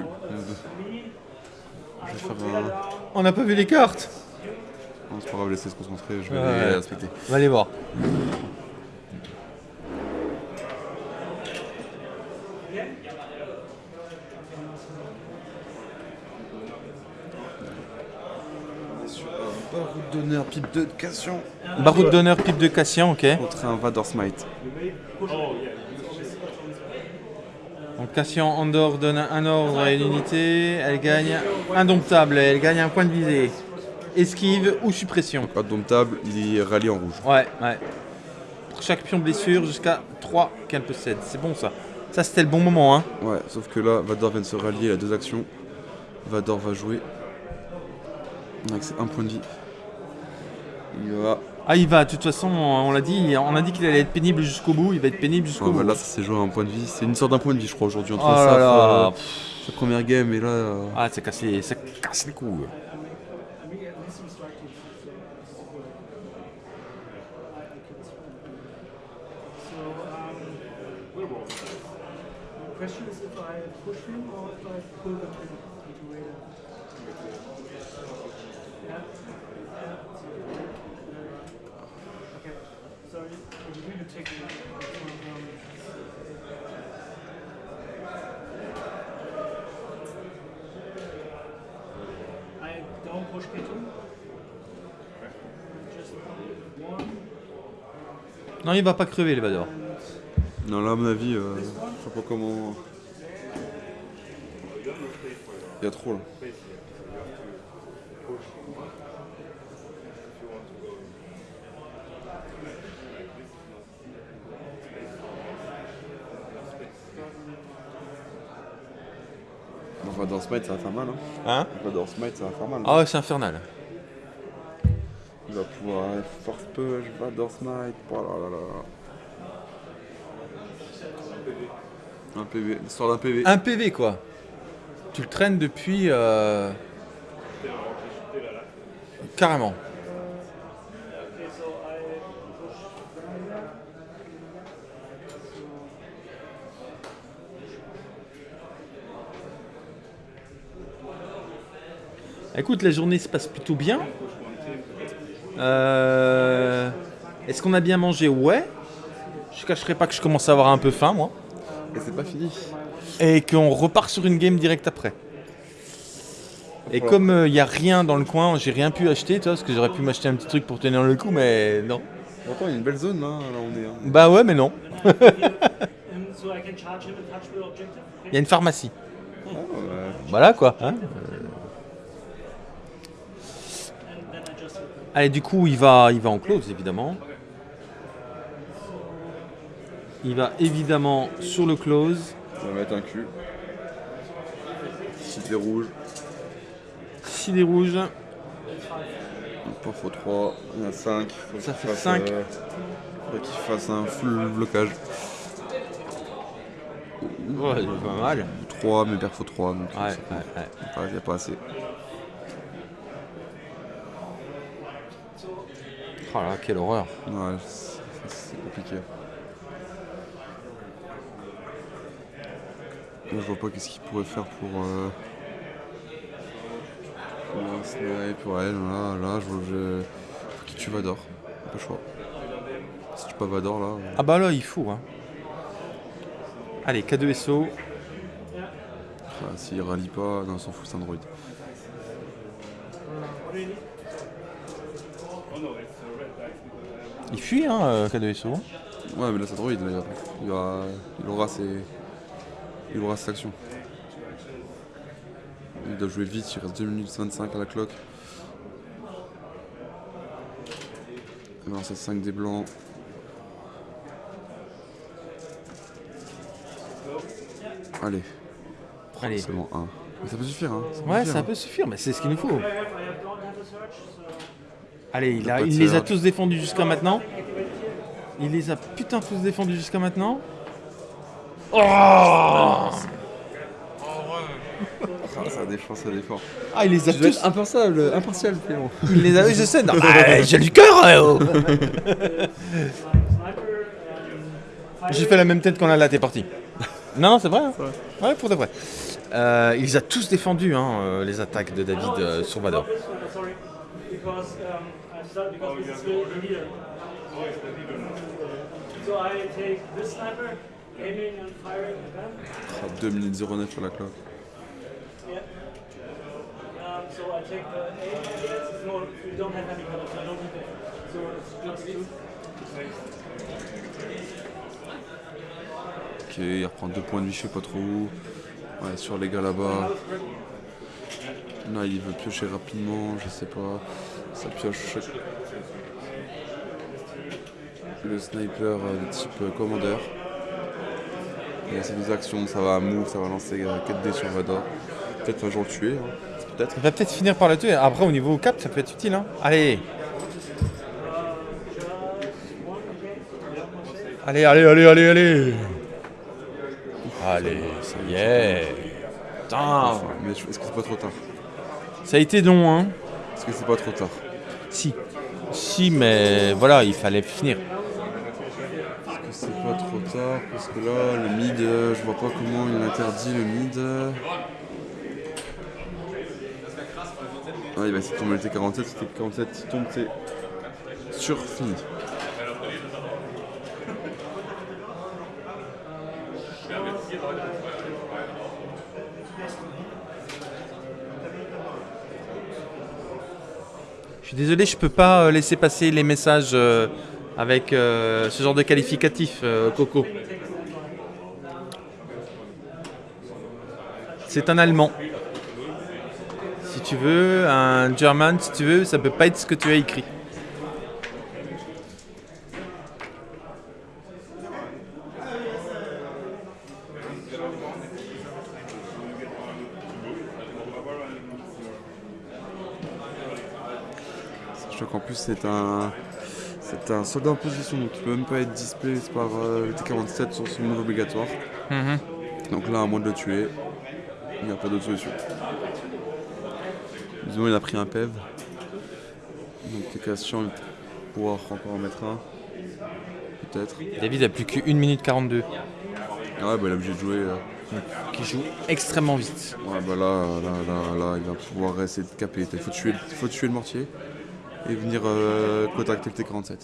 Je vais faire un. On n'a pas vu les cartes. Non, c'est pas grave, laissez se concentrer, je vais les respecter. On va aller voir. Sur un baroud d'honneur, pipe de Cassian. Baroud d'honneur, pipe de Cassian, ok. Contre un Vador Smite. Donc Cassian Andorre donne un ordre et une unité. Elle gagne indomptable, elle gagne un point de visée. Esquive ou suppression. Pas domptable, il est rallié en rouge. Ouais, ouais. Pour chaque pion blessure, jusqu'à 3 qu'elle possède. C'est bon ça. Ça c'était le bon moment, hein. Ouais, sauf que là, Vador vient de se rallier, il a deux actions. Vador va jouer. Avec un point de vie. Il va. Ah, il va, de toute façon, on l'a dit, on a dit qu'il allait être pénible jusqu'au bout, il va être pénible jusqu'au bah bout. Là, ça s'est joué un point de vie, c'est une sorte d'un point de vie, je crois, aujourd'hui, entre oh ça, là, euh, sa première game et là. Euh, ah, ça casse les, ça casse les couilles. Non, il va pas crever, Levador. Non, là, à mon avis, euh, je sais pas comment. Il y a trop là. Va dans Smite, ça va faire mal. Hein, Hein? Dans Smite, ça va faire mal. Ah ouais, c'est infernal. Il va pouvoir euh, force push, va dans Smite. Oh. Un PV, l'histoire d'un PV. Un PV, quoi. Tu le traînes depuis... euh, Carrément. Écoute, la journée se passe plutôt bien. Euh, Est-ce qu'on a bien mangé Ouais. Je cacherai pas que je commence à avoir un peu faim, moi. Et c'est pas fini. Et qu'on repart sur une game direct après. Et comme il n'y a rien dans le coin, j'ai rien pu acheter, toi, parce que j'aurais pu m'acheter un petit truc pour tenir le coup, mais non. Pourtant, il y a une belle zone là, là on est. hein. Bah ouais, mais non. And so I can charge him and touch the objective. Il y a une pharmacie. Ah, ouais. Voilà quoi. hein. And then I just hit them. Allez, du coup, il va, il va en close, évidemment. Il va évidemment sur le close. On va mettre un cul. Si t'es rouge, S'il est rouge, pas faut 3, il y en a 5. Ça fait cinq. faut qu'il fasse un full blocage. ouais, il est pas mal. 3, mais perd faut 3. Donc Ouais, il n'y a pas assez. Oh là, quelle horreur. Ouais, c'est compliqué. Je vois pas qu'est-ce qu'il pourrait faire pour. Euh... Pour un snipe, ouais, là, là, je vois que. Faut qu'il tue Vador. Pas le choix. Si tu pas Vador là. euh, Ah bah là, il faut. Hein. Allez, K2SO. ah, S'il rallie pas, non, on s'en fout, c'est un droid. Il fuit, hein, euh, K2SO. Ouais, mais là, c'est un droid, là, il, aura ses. Il aura cette action. Il doit jouer vite, il reste 2 minutes 25 à la cloque. Alors c'est 5 des blancs. Allez. Allez. C'est bon, 1. Mais ça peut suffire, hein. peut Ouais, suffire, ça hein. peut suffire, mais c'est ce qu'il nous faut. Allez, il, a- les a tous défendus jusqu'à maintenant. Il les a putain tous défendus jusqu'à maintenant. Oh Ah, ça défend, ça défend. Ah, il les a tous. être impensable, impartial, Clément. Il les a. Je sais. non, bah, J'ai du cœur. euh, oh. J'ai fait la même tête quand là, t'es parti. Non, non, c'est vrai. hein. Ouais, pour de vrai. Euh, il les a tous défendus, hein, euh, les attaques de David euh, sur Because the leader. So I take this sniper, aiming and firing again. 2 minutes 09 à la. Yeah. Um, so I take the aim. Yes, no, we don't have any colors. I don't need it. So it's just two. Ok, il reprend 2 points de vie, je sais pas trop où. Ouais, sur les gars là-bas. Là, il veut piocher rapidement, je sais pas. Ça pioche. Le sniper euh, de type euh, commandeur. Il y a ces deux actions, ça va move, ça va lancer 4D sur Vador. Peut-être un jour le tuer, hein. peut-être. Il va peut-être finir par le tuer. Après, au niveau cap, ça peut être utile. Hein. Allez. Allez, allez, allez, allez, allez. Allez, ça y est. Putain. Mais est-ce que c'est pas trop tard? Ça a été long, hein. Est-ce que c'est pas trop tard? Si. Si, mais voilà, il fallait finir. Est-ce que c'est pas trop tard Parce que là, le mid, euh, je vois pas comment il interdit le mid. Ah, il va essayer de tomber le T47. Si T47 il tombe, c'est sûr fini. Suis désolé, je peux pas euh, laisser passer les messages euh, avec euh, ce genre de qualificatif, Coco. C'est un Allemand. Si tu veux, un German, si tu veux, ça peut pas être ce que tu as écrit. Sachant qu'en plus, c'est un. C'est un soldat en position, donc il peut même pas être display par euh, le T47 sur son move obligatoire. Mhm. Donc là, à moins de le tuer, il n'y a pas d'autre solution. Disons, il a pris un PEV. Donc T-Cation, il va pouvoir encore en mettre un. Peut-être. David a plus qu'une minute 42. Ouais, bah il est obligé de jouer. euh. Qui joue extrêmement vite. Ouais, bah là, là, là, là, il va pouvoir essayer de caper. Il faut tuer, il faut tuer le mortier et venir euh, contacter le T47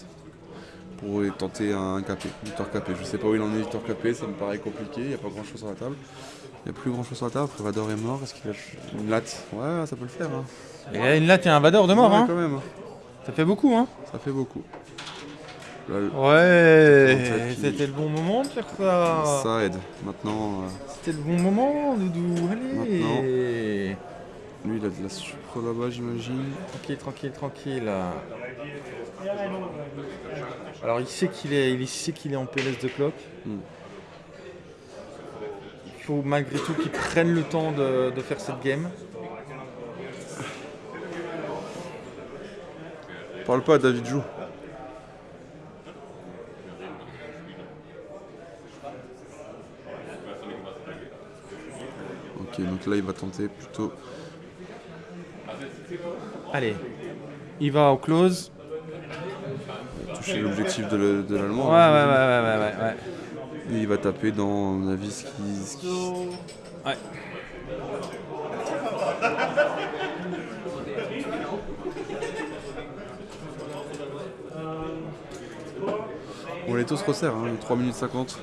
pour tenter un capé, victoire capé. Je sais pas où il en est, victoire capé, ça me paraît compliqué, il n'y a pas grand chose sur la table. Il n'y a plus grand chose sur la table, Prévador est mort, est-ce qu'il a une latte? Ouais, ça peut le faire. Hein. Et là, une latte et un Vador de mort, Ouais, hein. quand même. hein. Ça fait beaucoup, hein. Ça fait beaucoup. Là, Ouais, 47 qui- c'était le bon moment de faire ça. Ça aide. Maintenant, euh, C'était le bon moment, Doudou. Allez. Maintenant. Lui, il a de la sucre là-bas, j'imagine. Tranquille, tranquille, tranquille. Alors il sait qu'il est, il sait qu'il est en PLS de clock. Hmm. Il faut malgré tout qu'il prenne le temps de, de faire cette game. Parle pas à David Jou. Ok, donc là il va tenter plutôt. Allez, il va au close. toucher l'objectif de le- de l'allemand. Ouais, hein, ouais, ouais, ouais, ouais, ouais, Et il va taper dans, à mon avis, ce qui. ce qui- Ouais. Bon, les taux se resserrent, hein, 3 minutes 50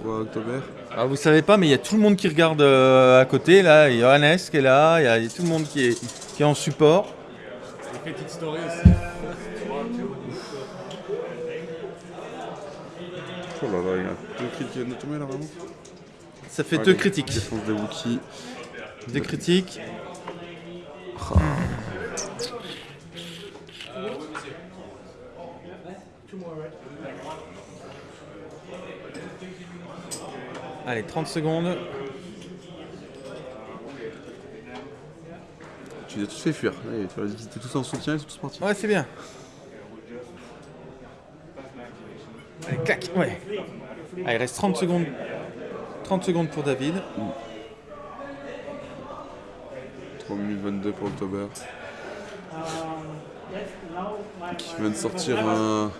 pour euh, October. Alors vous savez pas, mais il y a tout le monde qui regarde euh, à côté. Là, il y a Johannes qui est là, il y a il y a tout le monde qui est, qui est en support. Petite story aussi. Oh là là, il y a deux crits qui viennent de tomber là vraiment? Ça fait Ah, deux les critiques. Défense des Wookiees. Deux critiques. Ah. Allez, 30 secondes. Tu les as tous fait fuir. Allez, tu tous en soutien, ils sont tous partis. Ouais, c'est bien. Allez, clac, ouais. Allez, il reste 30 secondes. 30 secondes pour David. 3 minutes 22 pour October. Qui vient de sortir un,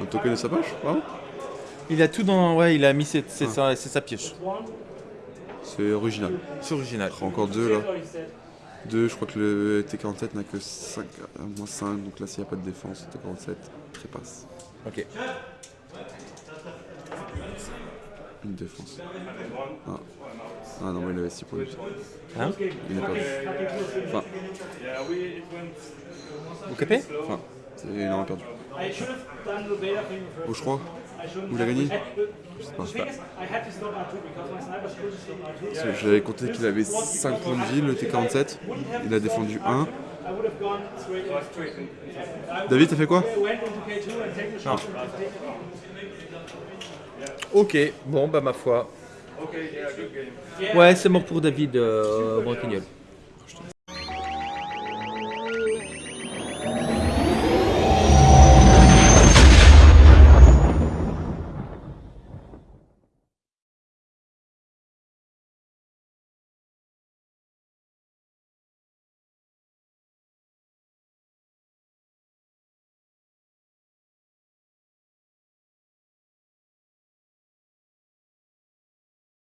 un token de sa poche, vraiment Il a tout dans. Ouais, il a mis ses- ses- sa, c'est sa pioche. C'est original. C'est original. Encore deux là. Deux, je crois que le T47 n'a que 5, moins 5, donc là s'il n'y a pas de défense, le T47 trépasse. Ok. Une défense. Ah, ah non, mais il avait 6 pour lui. Hein Il n'a pas vu. Enfin, Vous capez? Enfin, c'est- il en a perdu. Oh, je crois. I shouldn't Où il a have- gagné I had- Je sais pas. The thing is, I had to stop R2 because my snipers couldn't stop R2. Parce que J'avais compté qu'il avait 5 points de vie, le T47. Il a défendu 1. I would have gone straight in. David, t'as fait quoi I went into K2 and taken the shot and taken Ok, bon, bah ma foi. Ouais, c'est mort pour David euh, Branquignol.